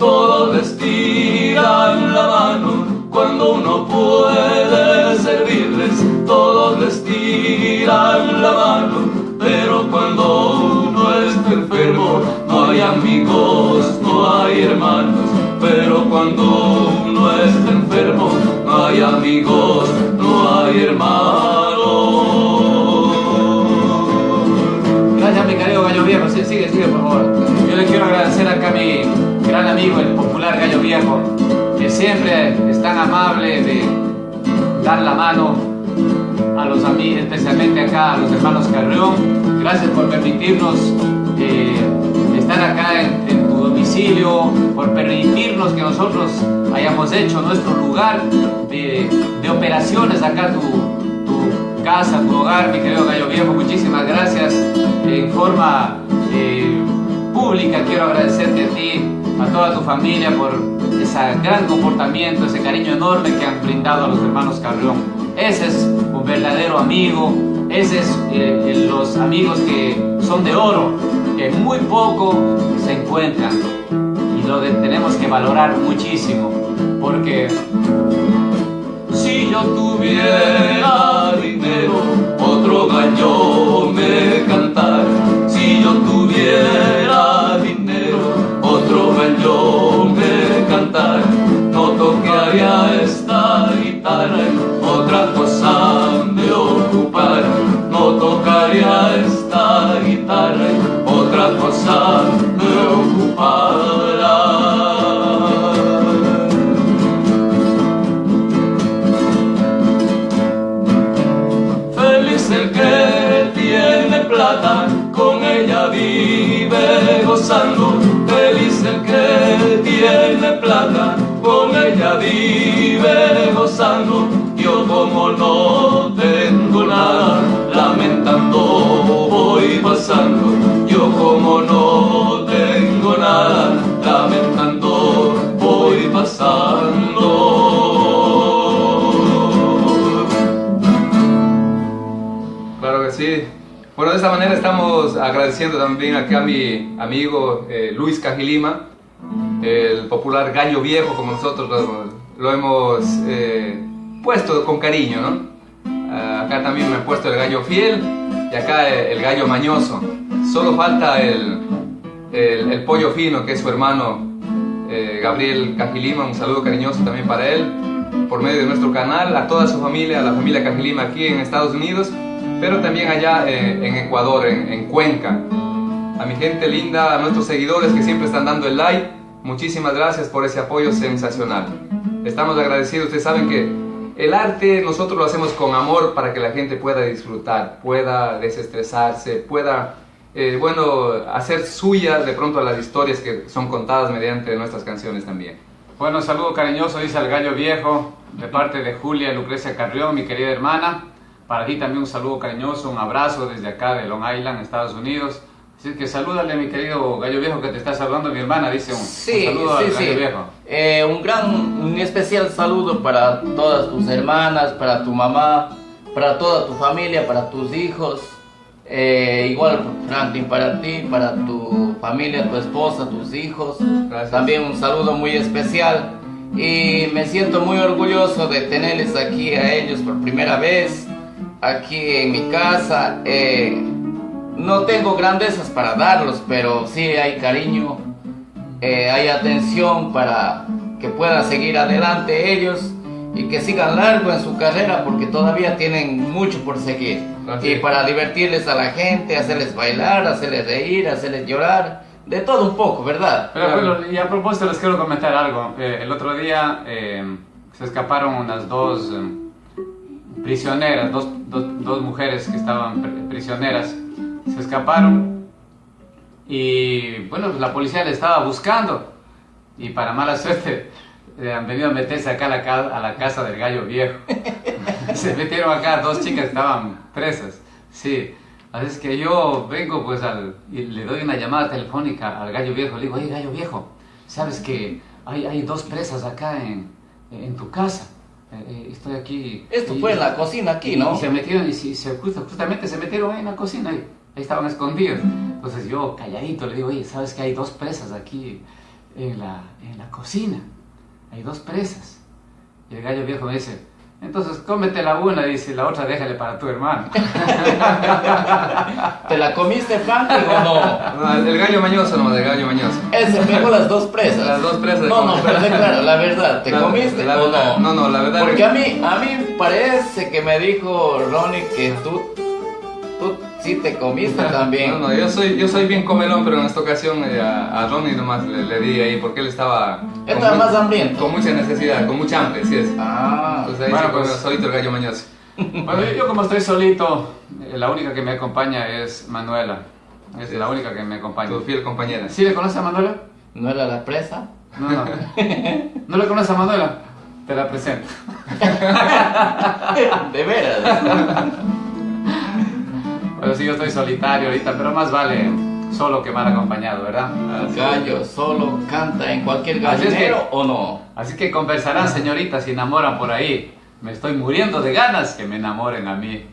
Todos les tiran la mano. Cuando uno puede servirles, todos les tiran la mano, pero cuando uno está enfermo, no hay amigos, no hay hermanos, pero cuando uno está enfermo, no hay amigos, no hay hermanos. Gracias, mi querido Gallo Viejo. Sigue, sigue, por favor. Yo le quiero agradecer acá a mi gran amigo, el popular Gallo Viejo, que siempre es tan amable de dar la mano a los amigos, especialmente acá a los hermanos Carrión. Gracias por permitirnos eh, estar acá en, tu domicilio, por permitirnos que nosotros hayamos hecho nuestro lugar de, operaciones acá, tu, tu, casa, tu hogar, mi querido Gallo Viejo. Muchísimas gracias. En forma eh, pública quiero agradecerte a ti, a toda tu familia por ese gran comportamiento, ese cariño enorme que han brindado a los hermanos Carrión. Ese es un verdadero amigo, ese es eh, los amigos que son de oro, que muy poco se encuentran y lo tenemos que valorar muchísimo, porque si yo tuviera dinero, otro gallo me cantara. Si yo tuviera tocaría esta guitarra otra cosa me ocupar, no tocaría esta guitarra, otra cosa vive gozando yo como no tengo nada, lamentando voy pasando. Yo como no tengo nada, lamentando voy pasando. Claro que sí. Bueno, de esta manera estamos agradeciendo también aquí a mi amigo eh, Luis Cajilima, el popular gallo viejo, como nosotros lo, hemos eh, puesto con cariño, ¿no? Ah, acá también me he puesto el gallo fiel y acá el, gallo mañoso. Solo falta el, el, pollo fino, que es su hermano eh, Gabriel Cajilima. Un saludo cariñoso también para él, por medio de nuestro canal, a toda su familia, a la familia Cajilima aquí en Estados Unidos, pero también allá eh, en Ecuador, en, en Cuenca. A mi gente linda, a nuestros seguidores que siempre están dando el like, muchísimas gracias por ese apoyo sensacional. Estamos agradecidos, ustedes saben que el arte nosotros lo hacemos con amor para que la gente pueda disfrutar, pueda desestresarse, pueda, eh, bueno, hacer suya de pronto las historias que son contadas mediante nuestras canciones también. Bueno, saludo cariñoso, dice el gallo viejo, de parte de Julia Lucrecia Carrión, mi querida hermana. Para ti también un saludo cariñoso, un abrazo desde acá de Long Island, Estados Unidos. Así que salúdale, mi querido gallo viejo, que te está saludando mi hermana, dice un, saludo al gallo viejo. Eh, un gran, un especial saludo para todas tus hermanas, para tu mamá, para toda tu familia, para tus hijos. Eh, igual, Franklin, para ti, para tu familia, tu esposa, tus hijos. También un saludo muy especial. Y me siento muy orgulloso de tenerles aquí a ellos por primera vez, aquí en mi casa. Eh, no tengo grandezas para darlos, pero sí hay cariño, eh, hay atención para que puedan seguir adelante ellos y que sigan largo en su carrera porque todavía tienen mucho por seguir. Y para divertirles a la gente, hacerles bailar, hacerles reír, hacerles llorar, de todo un poco, ¿verdad? Pero, y a propósito les quiero comentar algo. Eh, el otro día eh, se escaparon unas dos prisioneras, dos, dos, dos mujeres que estaban prisioneras se escaparon y bueno, pues la policía le estaba buscando y para mala suerte eh, han venido a meterse acá a la, a la casa del gallo viejo. se metieron acá dos chicas que estaban presas, sí. Así es que yo vengo pues al, y le doy una llamada telefónica al gallo viejo, le digo, oye gallo viejo, sabes que hay, hay dos presas acá en, en tu casa. Eh, eh, estoy aquí. Esto fue en la cocina aquí, ¿no? Y se metieron, y se, justamente se metieron ahí en la cocina. Ahí ahí estaban escondidos. Entonces yo calladito le digo, oye, ¿sabes que hay dos presas aquí en la, en la cocina? Hay dos presas. Y el gallo viejo me dice, entonces cómete la una, dice, la otra déjale para tu hermano. ¿Te la comiste, Franklin, o no? No, el gallo mañoso no, el gallo mañoso. Él se pegó las dos presas. Las dos presas. No, no, pero claro, la verdad, ¿te comiste o no? No, no, la verdad. Porque a mí, a mí parece que me dijo Ronnie que tú, tú Sí, te comiste también. No, no, yo soy, yo soy bien comelón, pero en esta ocasión eh, a, Ronnie nomás le, di ahí porque él estaba... Estaba más hambriento. Con mucha necesidad, con mucha hambre, sí es. Ah. Entonces ahí bueno, pues, solito el gallo mañoso. Bueno, yo como estoy solito, eh, la única que me acompaña es Manuela. Es la única que me acompaña. Tu fiel compañera. ¿Sí le conoces a Manuela? ¿No era la presa? No, no. ¿No le conoces a Manuela? Te la presento. De veras. Bueno, sí, yo estoy solitario ahorita, pero más vale solo que mal acompañado, ¿verdad? gallo solo canta en cualquier gallinero o no. Así que conversarán, señoritas, si enamoran por ahí. Me estoy muriendo de ganas que me enamoren a mí.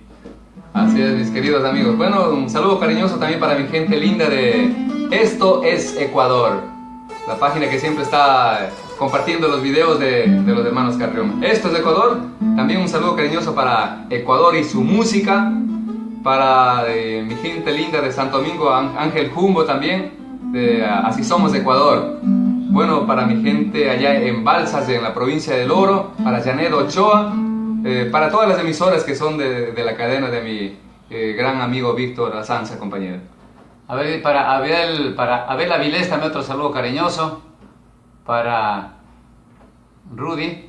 Así es, mis queridos amigos. Bueno, un saludo cariñoso también para mi gente linda de Esto es Ecuador. La página que siempre está compartiendo los videos de, de los hermanos Carrión. Esto es Ecuador. También un saludo cariñoso para Ecuador y su música para eh, mi gente linda de Santo Domingo, Ángel Jumbo también, de Así Somos de Ecuador. Bueno, para mi gente allá en Balsas, en la provincia del Oro, para Janet Ochoa, eh, para todas las emisoras que son de, de la cadena de mi eh, gran amigo Víctor Azanza, compañero. A ver, para Abel, para Abel Avilés también otro saludo cariñoso. Para Rudy,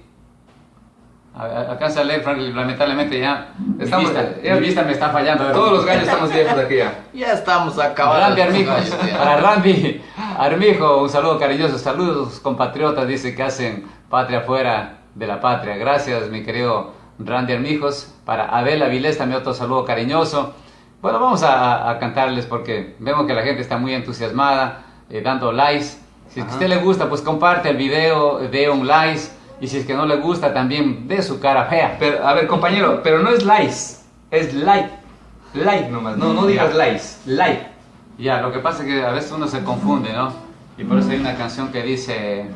Alcanza a leer, Franklin, lamentablemente ya. Estamos, mi, vista, me está fallando. Todos los gallos estamos viejos aquí ya. Ya estamos acabando. Randy Armijo, para Randy Armijo, un saludo cariñoso. Saludos compatriotas, dice que hacen patria fuera de la patria. Gracias, mi querido Randy Armijos. Para Abel Avilés también otro saludo cariñoso. Bueno, vamos a, cantarles porque vemos que la gente está muy entusiasmada, eh, dando likes. Si a usted le gusta, pues comparte el video, de un like y si es que no le gusta, también de su cara fea. Pero, a ver, compañero, pero no es likes, es like. Like nomás, no, no digas likes, like. Ya, lo que pasa es que a veces uno se confunde, ¿no? Y por eso hay una canción que dice...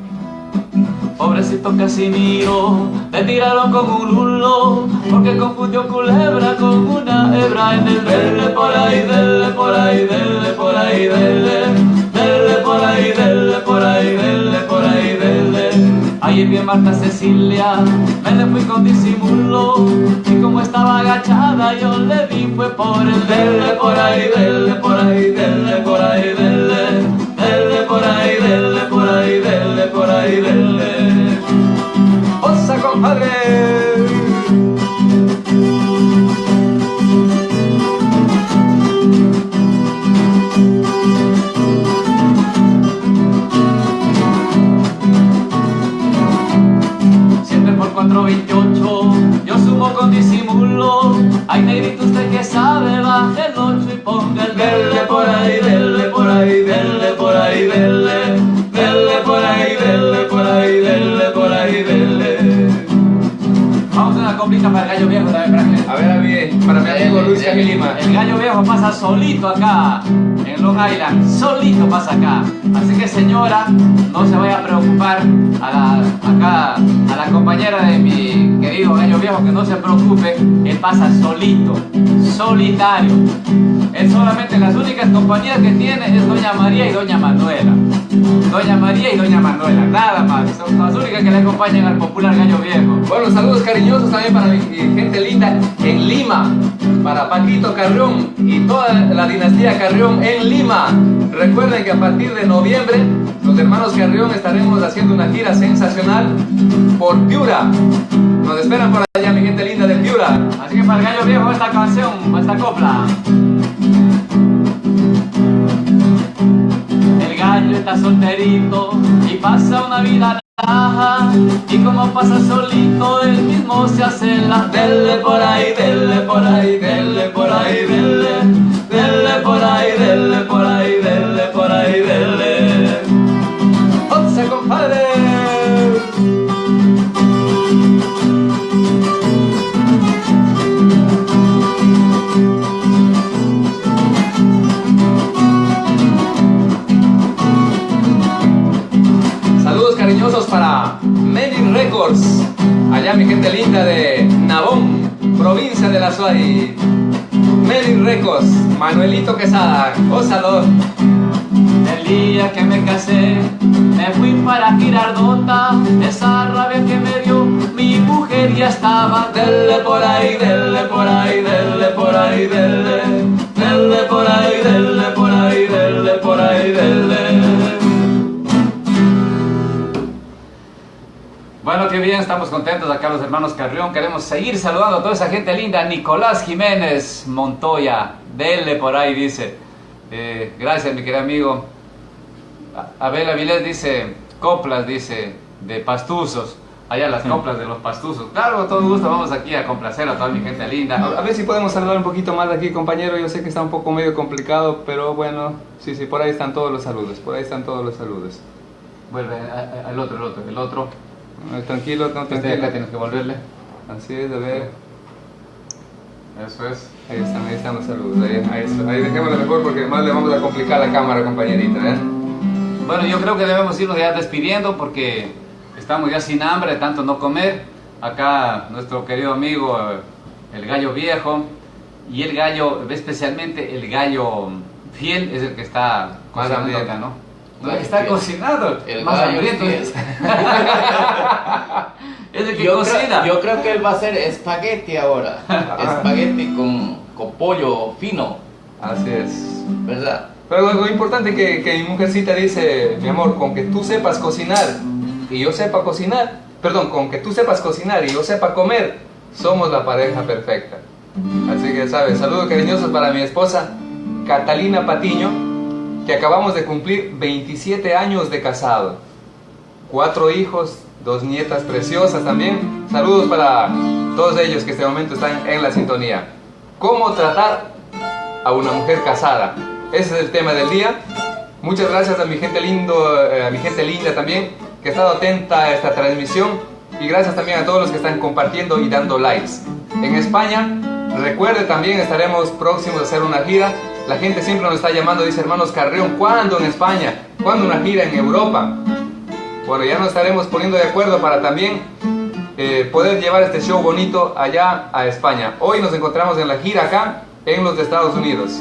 Pobrecito Casimiro, le tiraron con un lulo, porque confundió culebra con una hebra en el dele por ahí, dele por ahí, dele por ahí, dele, dele por ahí, dele por ahí, dele vi a Marta Cecilia, me le fui con disimulo Y como estaba agachada yo le di fue por el dele por ahí, dele por ahí, dele por ahí, dele Dele por ahí, dele por ahí, dele por ahí, dele ¡Osa compadre! pueblo. Ay, negrito, usted que sabe, baje el ocho y ponga el verde por ahí, verde por ahí, verde por ahí, verde. Para el gallo viejo también, A ver, a ver, para mi amigo Luis Camil Lima. El gallo viejo pasa solito acá, en Long Island, solito pasa acá. Así que señora, no se vaya a preocupar a la, acá, a la compañera de mi querido gallo viejo, que no se preocupe, él pasa solito, solitario. Él solamente las únicas compañías que tiene es Doña María y Doña Manuela. Doña María y Doña Manuela, nada más. Son las únicas que le acompañan al popular gallo viejo. Bueno, saludos cariñosos también para mi gente linda en Lima, para Paquito Carrión y toda la dinastía Carrión en Lima. Recuerden que a partir de noviembre los hermanos Carrión estaremos haciendo una gira sensacional por Piura. Nos esperan por allá mi gente linda. Así que para el gallo viejo esta canción, esta copla. El gallo está solterito y pasa una vida raja y como pasa solito él mismo se hace la. Dele por ahí, dele por ahí, dele por ahí, Allá mi gente linda de Nabón, provincia de la Suárez. Many Records, Manuelito Quesada, ósalo. El día que me casé, me fui para Girardota, esa rabia que me dio, mi mujer ya estaba, dele por ahí, dele por ahí, dele por ahí, dele, dele por ahí, dele por ahí, dele por ahí, dele. Bueno, qué bien, estamos contentos acá los hermanos Carrión. Queremos seguir saludando a toda esa gente linda. Nicolás Jiménez Montoya, dele por ahí, dice. Eh, gracias, mi querido amigo. Abel Avilés dice, coplas, dice, de pastuzos. Allá las coplas de los pastuzos. Claro, con todo gusto vamos aquí a complacer a toda mi gente A, a linda. ver si podemos hablar un poquito más de aquí, compañero. Yo sé que está un poco medio complicado, pero bueno, sí, sí, por ahí están todos los saludos. Por ahí están todos los saludos. Vuelve al otro, el otro, el otro. Eh, Tranquilo, no, Este tranquilo. acá tienes que volverle. Así es, a ver. Eso es. Ahí están, ahí están los saludos. Ahí, ahí, ahí dejémoslo mejor porque más le vamos a complicar la cámara, compañerita. ¿eh? Bueno, yo creo que debemos irnos ya despidiendo porque estamos ya sin hambre, tanto no comer. Acá nuestro querido amigo, eh, el gallo viejo, y el gallo, especialmente el gallo fiel, es el que está Más acá, ¿no? No, está cocinado, El más hambriento. fiel. es el que Yo cocina. creo, yo creo que él va a hacer espagueti ahora. espagueti con, con pollo fino, Así es. ¿verdad? Pero lo importante que, que mi mujercita dice, mi amor, con que tú sepas cocinar y yo sepa cocinar, perdón, con que tú sepas cocinar y yo sepa comer, somos la pareja perfecta. Así que, ¿sabes? Saludos cariñosos para mi esposa, Catalina Patiño, que acabamos de cumplir 27 años de casado. Cuatro hijos, dos nietas preciosas también. Saludos para todos ellos que este momento están en la sintonía. ¿Cómo tratar a una mujer casada? Ese es el tema del día. Muchas gracias a mi gente lindo, eh, a mi gente linda también que ha estado atenta a esta transmisión y gracias también a todos los que están compartiendo y dando likes. En España, recuerde también estaremos próximos a hacer una gira. La gente siempre nos está llamando, dice hermanos Carreón, ¿cuándo en España? ¿Cuándo una gira en Europa? Bueno, ya nos estaremos poniendo de acuerdo para también eh, poder llevar este show bonito allá a España. Hoy nos encontramos en la gira acá en los de Estados Unidos.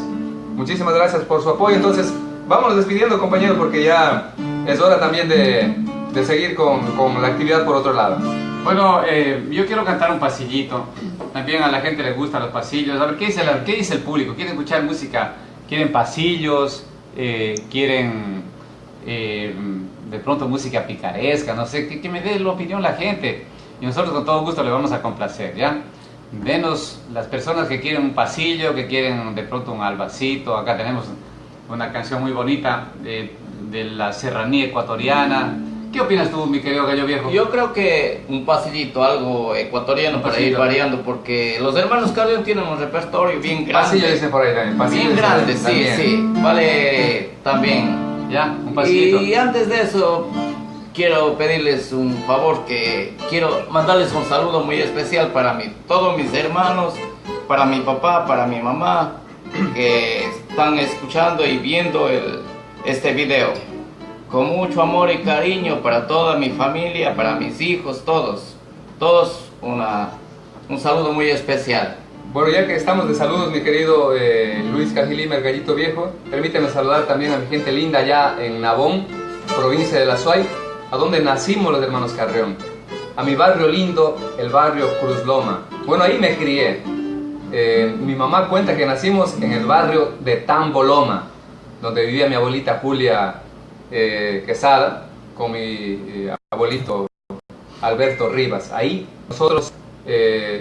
Muchísimas gracias por su apoyo. Entonces, vámonos despidiendo, compañeros, porque ya es hora también de, de seguir con, con la actividad por otro lado. Bueno, eh, yo quiero cantar un pasillito. También a la gente le gustan los pasillos. A ver, ¿qué dice, la- qué dice el público? ¿Quieren escuchar música? ¿Quieren pasillos? Eh, ¿Quieren eh, de pronto música picaresca? No sé, que, que me dé la opinión la gente. Y nosotros con todo gusto le vamos a complacer, ¿ya? Denos las personas que quieren un pasillo, que quieren de pronto un albacito. Acá tenemos una canción muy bonita de, de la serranía ecuatoriana. ¿Qué opinas tú, mi querido gallo viejo? Yo creo que un pasillito, algo ecuatoriano Un para ir variando, porque los hermanos Carrión tienen un repertorio bien grande. Pasillo dice por ahí también. Pasillo bien grande, sí, también. sí. Vale, también. ¿Ya? Un pasillito. Y antes de eso, quiero pedirles un favor que quiero mandarles un saludo muy especial para mí, todos mis hermanos, para mi papá, para mi mamá, que están escuchando y viendo el, este video. Con mucho amor y cariño para toda mi familia, para mis hijos, todos. Todos una, un saludo muy especial. Bueno, ya que estamos de saludos, mi querido eh, Luis Cajilima, el gallito viejo, permíteme saludar también a mi gente linda allá en Nabón, provincia de La Suay, a donde nacimos los hermanos Carreón. A mi barrio lindo, el barrio Cruz Loma. Bueno, ahí me crié. Eh, mi mamá cuenta que nacimos en el barrio de Tamboloma, donde vivía mi abuelita Julia eh, Quesada con mi eh, abuelito Alberto Rivas. Ahí nosotros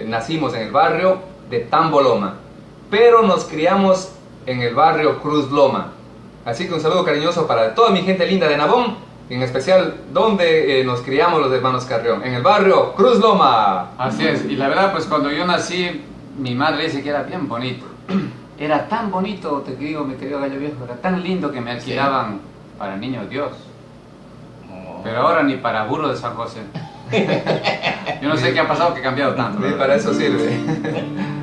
nacimos en el barrio de Tamboloma, pero nos criamos en el barrio Cruz Loma. Así que un saludo cariñoso para toda mi gente linda de Nabón, en especial donde nos criamos los hermanos Carrión, en el barrio Cruz Loma. Así es, y la verdad pues cuando yo nací mi madre dice que era bien bonito. Era tan bonito, te digo, mi querido gallo viejo, era tan lindo que me alquilaban para niños Dios. Oh. Pero ahora ni para burro de San José. Yo no sé qué ha pasado que ha cambiado tanto. Para eso sirve.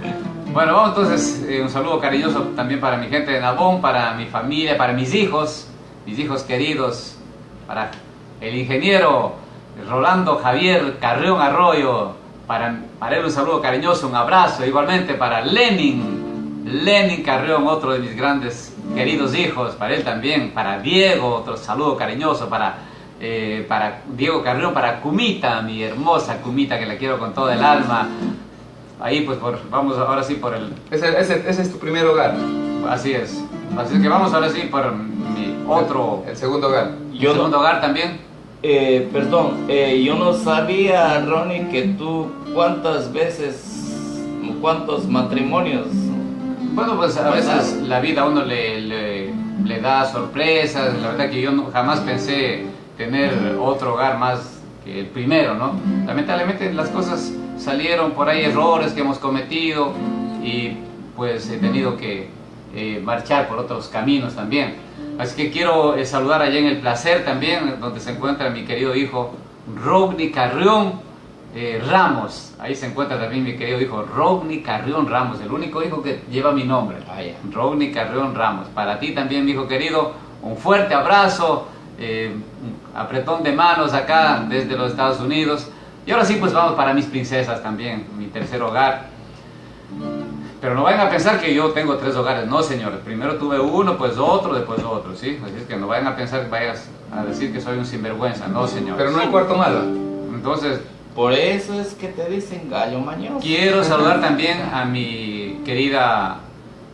Bueno, vamos entonces, eh, un saludo cariñoso también para mi gente de Nabón, para mi familia, para mis hijos, mis hijos queridos, para el ingeniero Rolando Javier Carrión Arroyo, para, para él un saludo cariñoso, un abrazo. Igualmente para Lenin, Lenin Carrión, otro de mis grandes queridos hijos. Para él también. Para Diego, otro saludo cariñoso. Para, eh, para Diego Carrión, para Kumita, mi hermosa Kumita, que la quiero con todo el alma. Ahí pues vamos ahora sí por el... Ese, ese, ese, es tu primer hogar. Así es. Así es que vamos ahora sí por mi otro... El, segundo hogar. ¿Y el segundo hogar también? Eh, perdón, eh, yo no sabía, Ronnie, que tú cuántas veces, cuántos matrimonios. Bueno, pues a veces la vida a uno le, le, da sorpresas. La verdad que yo jamás pensé tener otro hogar más que el primero, ¿no? Lamentablemente las cosas salieron por ahí, errores que hemos cometido y pues he tenido que eh, marchar por otros caminos también. Así que quiero eh, saludar allá en El Placer también, donde se encuentra mi querido hijo Rodney Carrión eh, Ramos. Ahí se encuentra también mi querido hijo Rodney Carrión Ramos, el único hijo que lleva mi nombre. Rodney Carrión Ramos. Para ti también, mi hijo querido, un fuerte abrazo, un apretón de manos acá desde los Estados Unidos. Y ahora sí, pues vamos para mis princesas también, mi tercer hogar. Pero no vayan a pensar que yo tengo tres hogares, no señores. Primero tuve uno, pues otro, después otro, ¿sí? Así es que no vayan a pensar que vayas a decir que soy un sinvergüenza, no señores. Pero no hay cuarto malo. Entonces... Por eso es que te dicen gallo mañoso. Quiero saludar también a mi querida,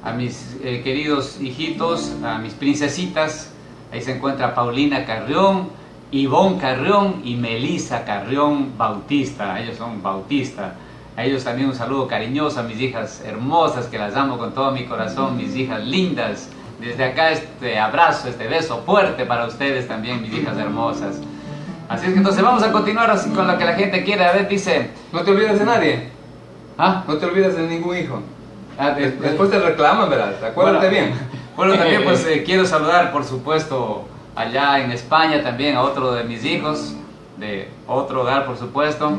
a mis eh, queridos hijitos, a mis princesitas. Ahí se encuentra Paulina Carrión, Ivonne Carrión y Melisa Carrión Bautista. Ellos son Bautista. A ellos también un saludo cariñoso, a mis hijas hermosas, que las amo con todo mi corazón, mis hijas lindas. Desde acá este abrazo, este beso fuerte para ustedes también, mis hijas hermosas. Así es que entonces vamos a continuar así con lo que la gente quiere. A ver, dice... No te olvides de nadie. ¿Ah? No te olvides de ningún hijo. Ah, después te reclaman, ¿verdad? Acuérdate bien. Bueno, también pues eh, quiero saludar, por supuesto, allá en España también a otro de mis hijos, de otro hogar, por supuesto.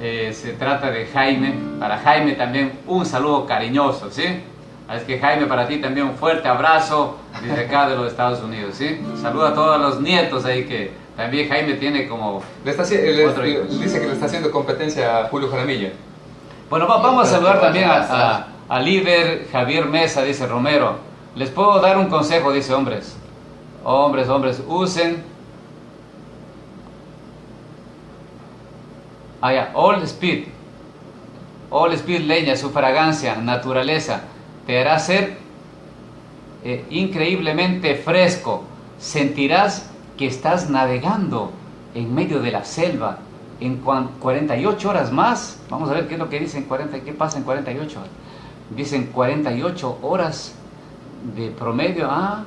Eh, se trata de Jaime. Para Jaime también un saludo cariñoso, ¿sí? Es que Jaime, para ti también un fuerte abrazo desde acá de los Estados Unidos, ¿sí? Saluda a todos los nietos ahí que también Jaime tiene como le está, Dice que le está haciendo competencia a Julio Jaramillo. Bueno, vamos a saludar también a, a, líder Javier Mesa, dice Romero. Les puedo dar un consejo, dice hombres. Hombres, hombres, usen Ah, All Speed. All Speed leña, su fragancia, naturaleza, te hará ser eh, increíblemente fresco. Sentirás que estás navegando en medio de la selva en 48 horas más. Vamos a ver qué es lo que dicen 40, qué pasa en 48 horas. Dicen 48 horas de promedio. Ah.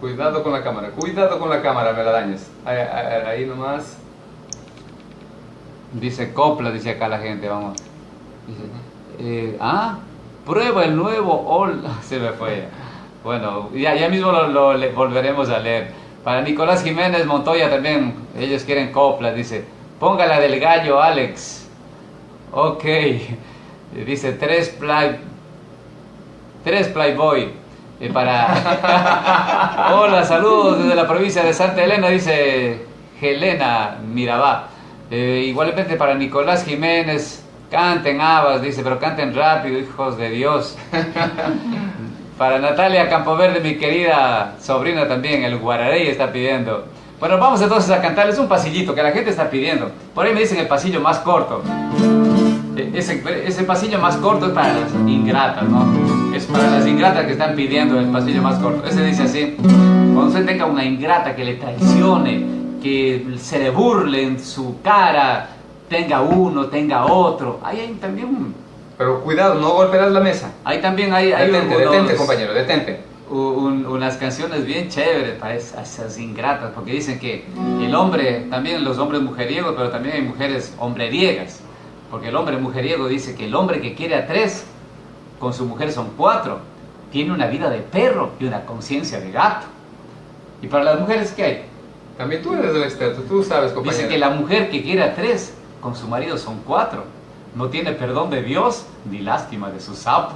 Cuidado con la cámara, cuidado con la cámara, me la dañes. ahí nomás. Dice copla, dice acá la gente, vamos. Dice, eh, ah, prueba el nuevo All. Se me fue. Bueno, ya, ya mismo lo, volveremos a leer. Para Nicolás Jiménez Montoya también, ellos quieren coplas, dice, póngala del gallo Alex. Ok, dice tres play, tres playboy. Y para... Hola, saludos desde la provincia de Santa Elena, dice Helena Mirabá. Eh, igualmente para Nicolás Jiménez, canten habas, dice, pero canten rápido, hijos de Dios. para Natalia Campoverde, mi querida sobrina también, el Guararey está pidiendo. Bueno, vamos entonces a cantarles un pasillito que la gente está pidiendo. Por ahí me dicen el pasillo más corto. E, ese, ese pasillo más corto es para las ingratas, ¿no? Es para las ingratas que están pidiendo el pasillo más corto. Ese dice así, cuando usted tenga una ingrata que le traicione, que se le burle en su cara, tenga uno, tenga otro. Ahí hay también Pero cuidado, no golpearás la mesa. Ahí también hay... hay detente, detente, compañero, detente. unas canciones bien chéveres para esas, ingratas, porque dicen que el hombre, también los hombres mujeriegos, pero también hay mujeres hombreriegas, porque el hombre mujeriego dice que el hombre que quiere a tres, con su mujer son cuatro, tiene una vida de perro y una conciencia de gato. ¿Y para las mujeres qué hay? También tú eres el experto, tú sabes, compañero. Dice que la mujer que quiere a tres, con su marido son cuatro. No tiene perdón de Dios ni lástima de su sapo.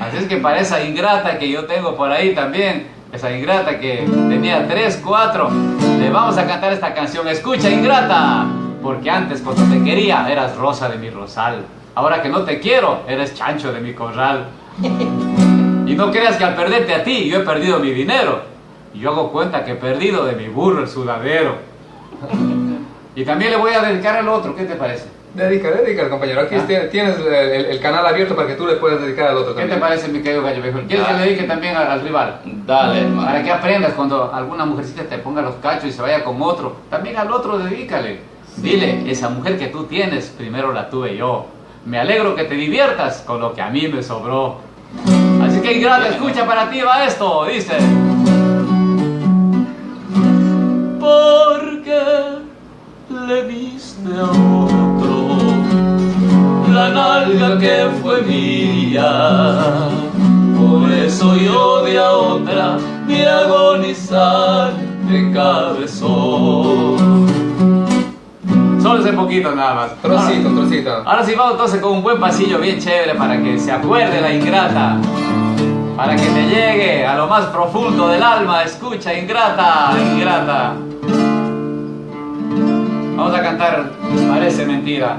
Así es que para esa ingrata que yo tengo por ahí también, esa ingrata que tenía tres, cuatro, le vamos a cantar esta canción. Escucha, ingrata, porque antes cuando te quería eras rosa de mi rosal. Ahora que no te quiero, eres chancho de mi corral. Y no creas que al perderte a ti yo he perdido mi dinero y yo hago cuenta que he perdido de mi burro el sudadero. Y también le voy a dedicar al otro, ¿qué te parece? Dedica, dedica, compañero. Aquí ah. tienes el, canal abierto para que tú le puedas dedicar al otro también. ¿Qué te parece, mi querido gallo viejo? ¿Quieres que le dedique también al, rival? Dale, hermano. Para que aprendas cuando alguna mujercita te ponga los cachos y se vaya con otro. También al otro dedícale. Dile, esa mujer que tú tienes, primero la tuve yo. Me alegro que te diviertas con lo que a mí me sobró. Así que ingrata, escucha para ti va esto, dice porque le diste a otro la nalga que fue mía. Por eso yo de a otra mi agonizar de cabezón. Solo ese poquito nada más. Trocito, trocito. Ahora sí vamos entonces con un buen pasillo bien chévere para que se acuerde la ingrata para que te llegue a lo más profundo del alma. Escucha, ingrata, ingrata. Vamos a cantar Parece mentira.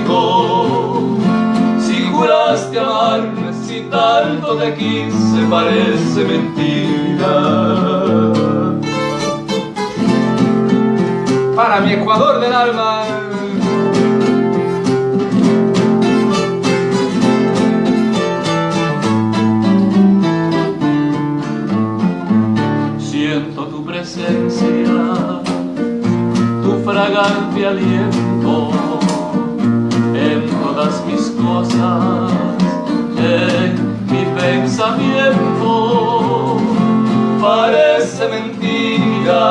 Si juraste amarme, si tanto te quise, parece mentira. Para mi Ecuador del alma. fragante aliento en todas mis cosas, en mi pensamiento. Parece mentira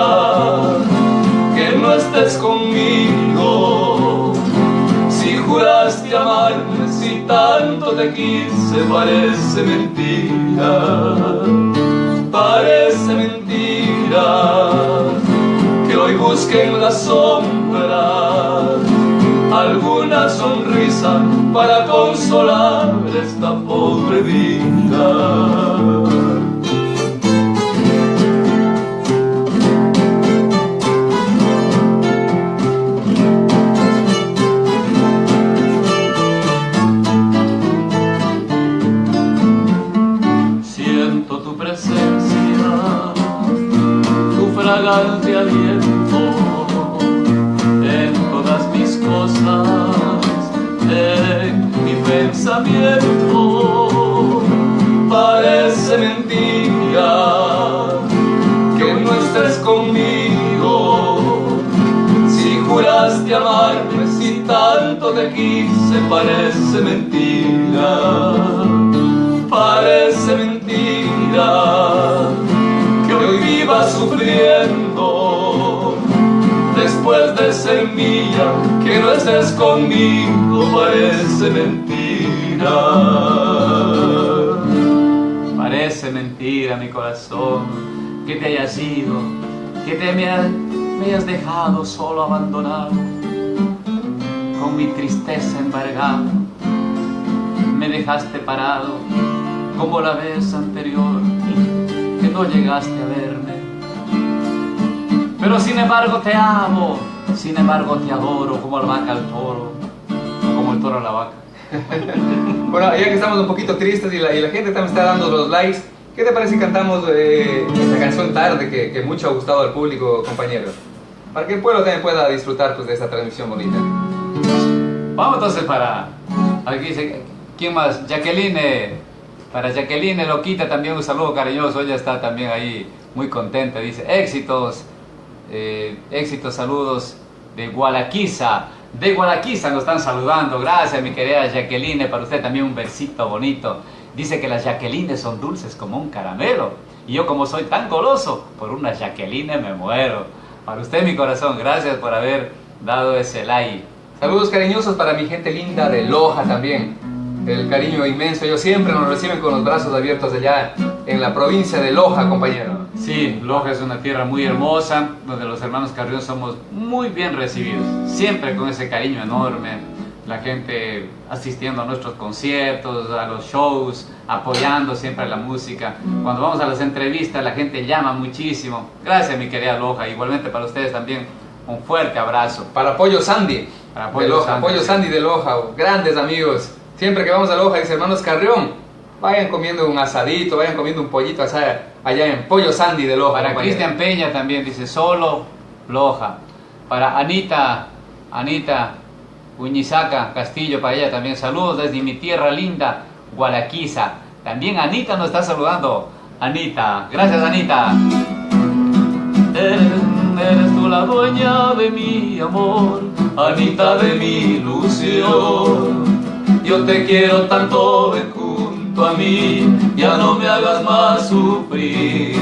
que no estés conmigo. Si juraste amarme, si tanto te quise, parece mentira. Parece mentira hoy busquen la sombra alguna sonrisa para consolar esta pobre vida. tu presencia, tu fragante aliento Parece mentira que no estés conmigo. Si juraste amarme, si tanto te quise, parece mentira. Parece mentira que hoy viva sufriendo después de ser mía, que no estés conmigo, parece mentira. Parece mentira mi corazón que te hayas ido, que te me, hayas dejado solo abandonado, con mi tristeza embargado, me dejaste parado como la vez anterior que no llegaste a verme. Pero sin embargo te amo, sin embargo te adoro como la vaca al toro, como el toro a la vaca. Bueno, ya que estamos un poquito tristes y la, y la, gente también está dando los likes, ¿qué te parece si cantamos eh, esta canción tarde que, que, mucho ha gustado al público, compañero? Para que el pueblo también pueda disfrutar pues, de esta transmisión bonita. Vamos entonces para... Aquí dice, ¿quién más? Jacqueline. Para Jacqueline Loquita también un saludo cariñoso, ella está también ahí muy contenta, dice éxitos, eh, éxitos, saludos de Gualaquiza, de Gualaquiza nos están saludando, gracias mi querida Jacqueline, para usted también un versito bonito, dice que las Jacqueline son dulces como un caramelo, y yo como soy tan goloso, por una Jacqueline me muero, para usted mi corazón, gracias por haber dado ese like. Saludos cariñosos para mi gente linda de Loja también el cariño inmenso. Ellos siempre nos reciben con los brazos abiertos allá en la provincia de Loja, compañero. Sí, Loja es una tierra muy hermosa, donde los hermanos Carrión somos muy bien recibidos, siempre con ese cariño enorme. La gente asistiendo a nuestros conciertos, a los shows, apoyando siempre la música. Cuando vamos a las entrevistas, la gente llama muchísimo. Gracias, mi querida Loja. Igualmente para ustedes también, un fuerte abrazo. Para Apoyo Sandy. Para Apoyo de Loja, Sandy. Apoyo Sandy de Loja, grandes amigos. Siempre que vamos a Loja, dice hermanos Carrión, vayan comiendo un asadito, vayan comiendo un pollito allá, allá en Pollo Sandy de Loja. Para Cristian Peña también dice solo Loja. Para Anita, Anita Uñizaca Castillo, para ella también saludos desde mi tierra linda, Gualaquiza. También Anita nos está saludando. Anita, gracias Anita. Eres tú la dueña de mi amor, Anita de mi ilusión yo te quiero tanto, ven junto a mí, ya no me hagas más sufrir.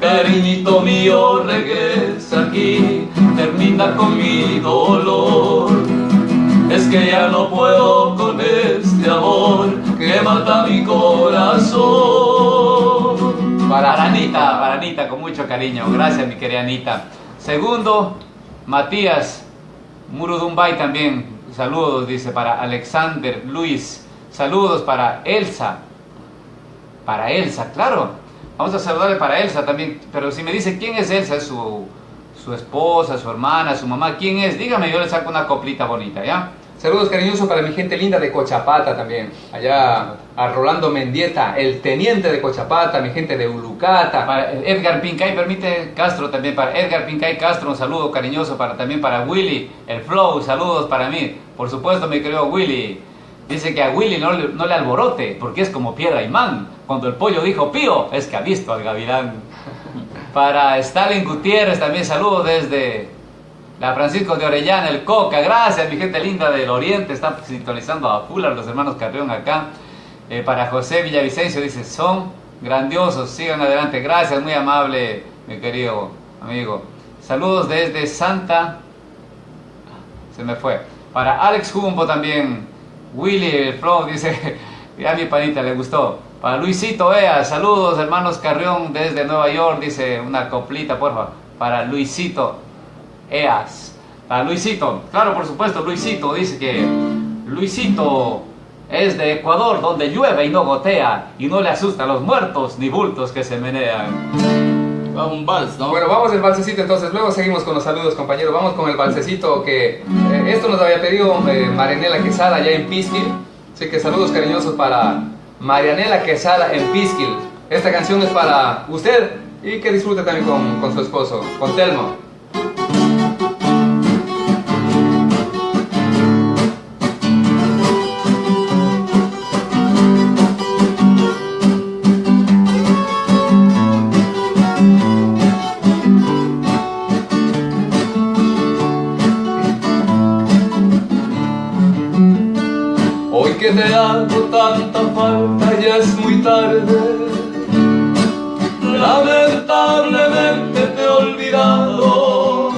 Cariñito mío, regresa aquí, termina con mi dolor. Es que ya no puedo con este amor que mata mi corazón. Para Anita, para Anita, con mucho cariño. Gracias, mi querida Anita. Segundo, Matías Murudumbay también, Saludos, dice, para Alexander Luis. Saludos para Elsa. Para Elsa, claro. Vamos a saludarle para Elsa también. Pero si me dice quién es Elsa, su, su esposa, su hermana, su mamá. ¿Quién es? Dígame, yo le saco una coplita bonita, ¿ya? Saludos cariñosos para mi gente linda de Cochapata también. Allá a Rolando Mendieta, el teniente de Cochapata, mi gente de Ulucata. Para Edgar Pincay, permite Castro también. Para Edgar Pincay Castro, un saludo cariñoso para, también para Willy, el Flow, saludos para mí. Por supuesto, mi querido Willy. Dice que a Willy no, no le alborote, porque es como piedra imán. Cuando el pollo dijo pío, es que ha visto al gavilán. Para Stalin Gutiérrez, también saludo desde la Francisco de Orellana, el Coca, gracias mi gente linda del Oriente, están sintonizando a Fuller, los hermanos Carrión acá. Eh, para José Villavicencio dice, son grandiosos, sigan adelante, gracias, muy amable mi querido amigo. Saludos desde Santa, se me fue. Para Alex Jumbo también, Willy Flow dice, a mi panita le gustó. Para Luisito Ea, saludos hermanos Carrión desde Nueva York, dice una coplita, por favor. Para Luisito EAS. A Luisito, claro, por supuesto, Luisito dice que Luisito es de Ecuador, donde llueve y no gotea, y no le asusta a los muertos ni bultos que se menean. Va un vals, ¿no? Bueno, vamos el balsecito entonces, luego seguimos con los saludos, compañeros. Vamos con el balsecito que eh, esto nos había pedido eh, Marianela Quesada allá en Pisquil. Así que saludos cariñosos para Marianela Quesada en Pisquil. Esta canción es para usted y que disfrute también con, con su esposo, con Telmo. Te hago tanta falta ya es muy tarde. Lamentablemente te he olvidado.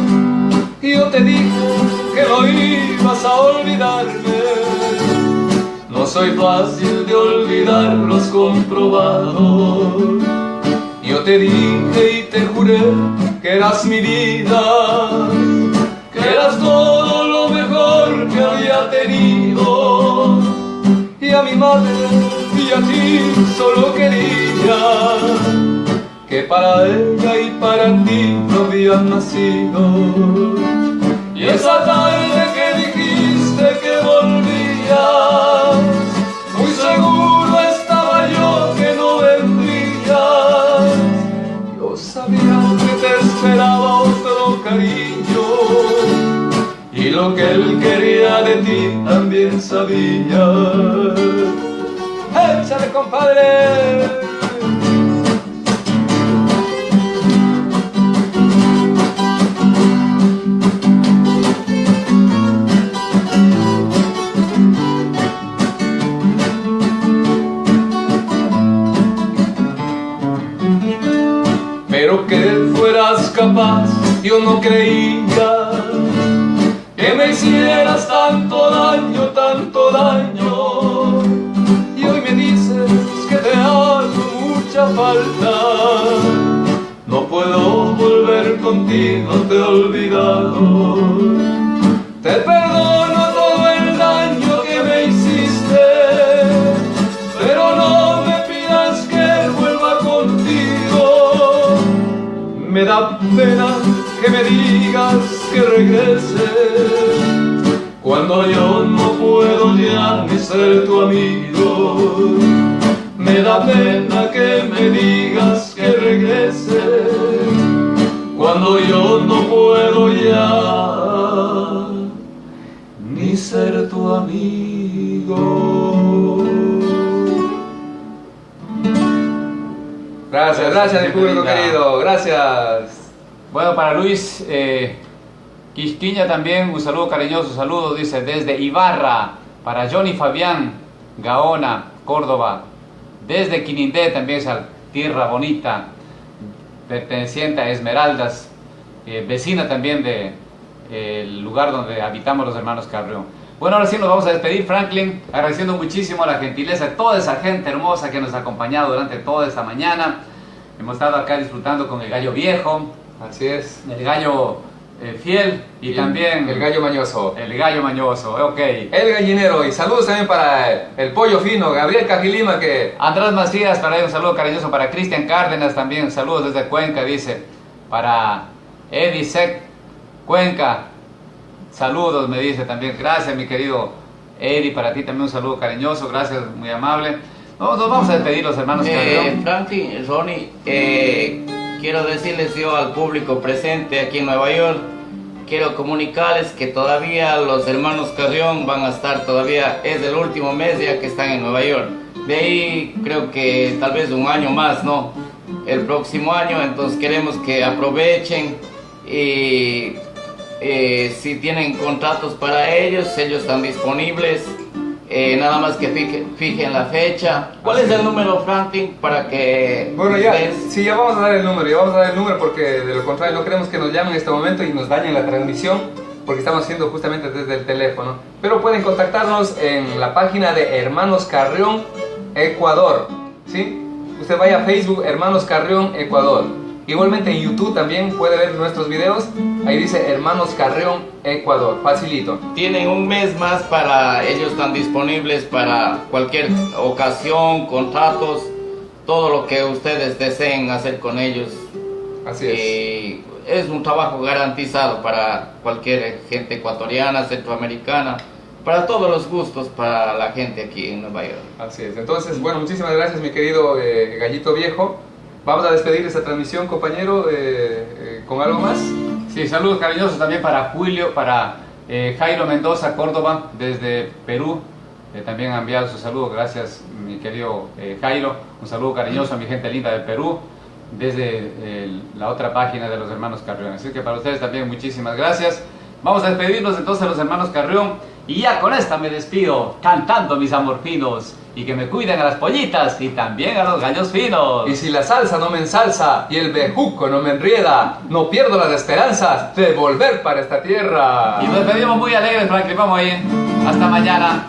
Yo te dije que no ibas a olvidarme. No soy fácil de olvidar, lo has comprobado. Yo te dije y te juré que eras mi vida Que eras todo madre y a ti solo quería que para ella y para ti no habían nacido. Y esa tarde lo que él quería de ti también sabía. ¡Échale, compadre! Pero que fueras capaz, yo no creía que me hicieras tanto daño, tanto daño. Y hoy me dices que te hago mucha falta. No puedo volver contigo, te he olvidado. Te perdono todo el daño que me hiciste, pero no me pidas que vuelva contigo. Me da pena que me digas que regrese cuando yo no puedo ya ni ser tu amigo. Me da pena que me digas que regrese cuando yo no puedo ya ni ser tu amigo. Gracias, gracias mi público querido, gracias. Bueno, para Luis eh, Quisquiña también un saludo cariñoso, saludo, dice, desde Ibarra, para Johnny Fabián, Gaona, Córdoba, desde Quinindé también esa tierra bonita, perteneciente a Esmeraldas, eh, vecina también del de, lugar donde habitamos los hermanos Carrión. Bueno, ahora sí nos vamos a despedir, Franklin, agradeciendo muchísimo la gentileza de toda esa gente hermosa que nos ha acompañado durante toda esta mañana. Hemos estado acá disfrutando con el gallo viejo, Así es. El gallo eh, fiel y, también... El gallo mañoso. El gallo mañoso, ok. El gallinero. Y saludos también para el pollo fino, Gabriel Cajilima que... Andrés Macías, para él un saludo cariñoso. Para Cristian Cárdenas también, saludos desde Cuenca, dice. Para Eddie Sec, Cuenca, saludos, me dice también. Gracias, mi querido Eddie, para ti también un saludo cariñoso. Gracias, muy amable. No, nos vamos a despedir los hermanos eh, Franklin, Ronnie, eh quiero decirles yo al público presente aquí en Nueva York, quiero comunicarles que todavía los hermanos Carrión van a estar todavía, es el último mes ya que están en Nueva York. De ahí creo que tal vez un año más, ¿no? El próximo año, entonces queremos que aprovechen y eh, si tienen contratos para ellos, ellos están disponibles eh, nada más que fijen, la fecha. ¿Cuál es el número, Franklin, para que... Bueno, ya, sí, ya vamos a dar el número, ya vamos a dar el número porque de lo contrario no queremos que nos llamen en este momento y nos dañen la transmisión porque estamos haciendo justamente desde el teléfono. Pero pueden contactarnos en la página de Hermanos Carrión Ecuador, ¿sí? Usted vaya a Facebook Hermanos Carrión Ecuador. Igualmente en YouTube también puede ver nuestros videos. Ahí dice Hermanos Carreón, Ecuador. Facilito. Tienen un mes más para ellos están disponibles para cualquier ocasión, contratos, todo lo que ustedes deseen hacer con ellos. Así es. es un trabajo garantizado para cualquier gente ecuatoriana, centroamericana, para todos los gustos para la gente aquí en Nueva York. Así es. Entonces, bueno, muchísimas gracias, mi querido eh, Gallito Viejo. Vamos a despedir esta transmisión, compañero, eh, eh, con algo más. Sí, saludos cariñosos también para Julio, para Jairo Mendoza, Córdoba, desde Perú. también ha enviado su saludo, gracias mi querido Jairo. Un saludo cariñoso a mi gente linda de Perú, desde la otra página de los hermanos Carrión. Así que para ustedes también muchísimas gracias. Vamos a despedirnos entonces de los hermanos Carrión. Y ya con esta me despido, cantando mis amorfinos. Y que me cuiden a las pollitas y también a los gallos finos. Y si la salsa no me ensalza y el bejuco no me enrieda, no pierdo las esperanzas de volver para esta tierra. Y nos despedimos muy alegres, Franklin. Vamos ahí. Hasta mañana.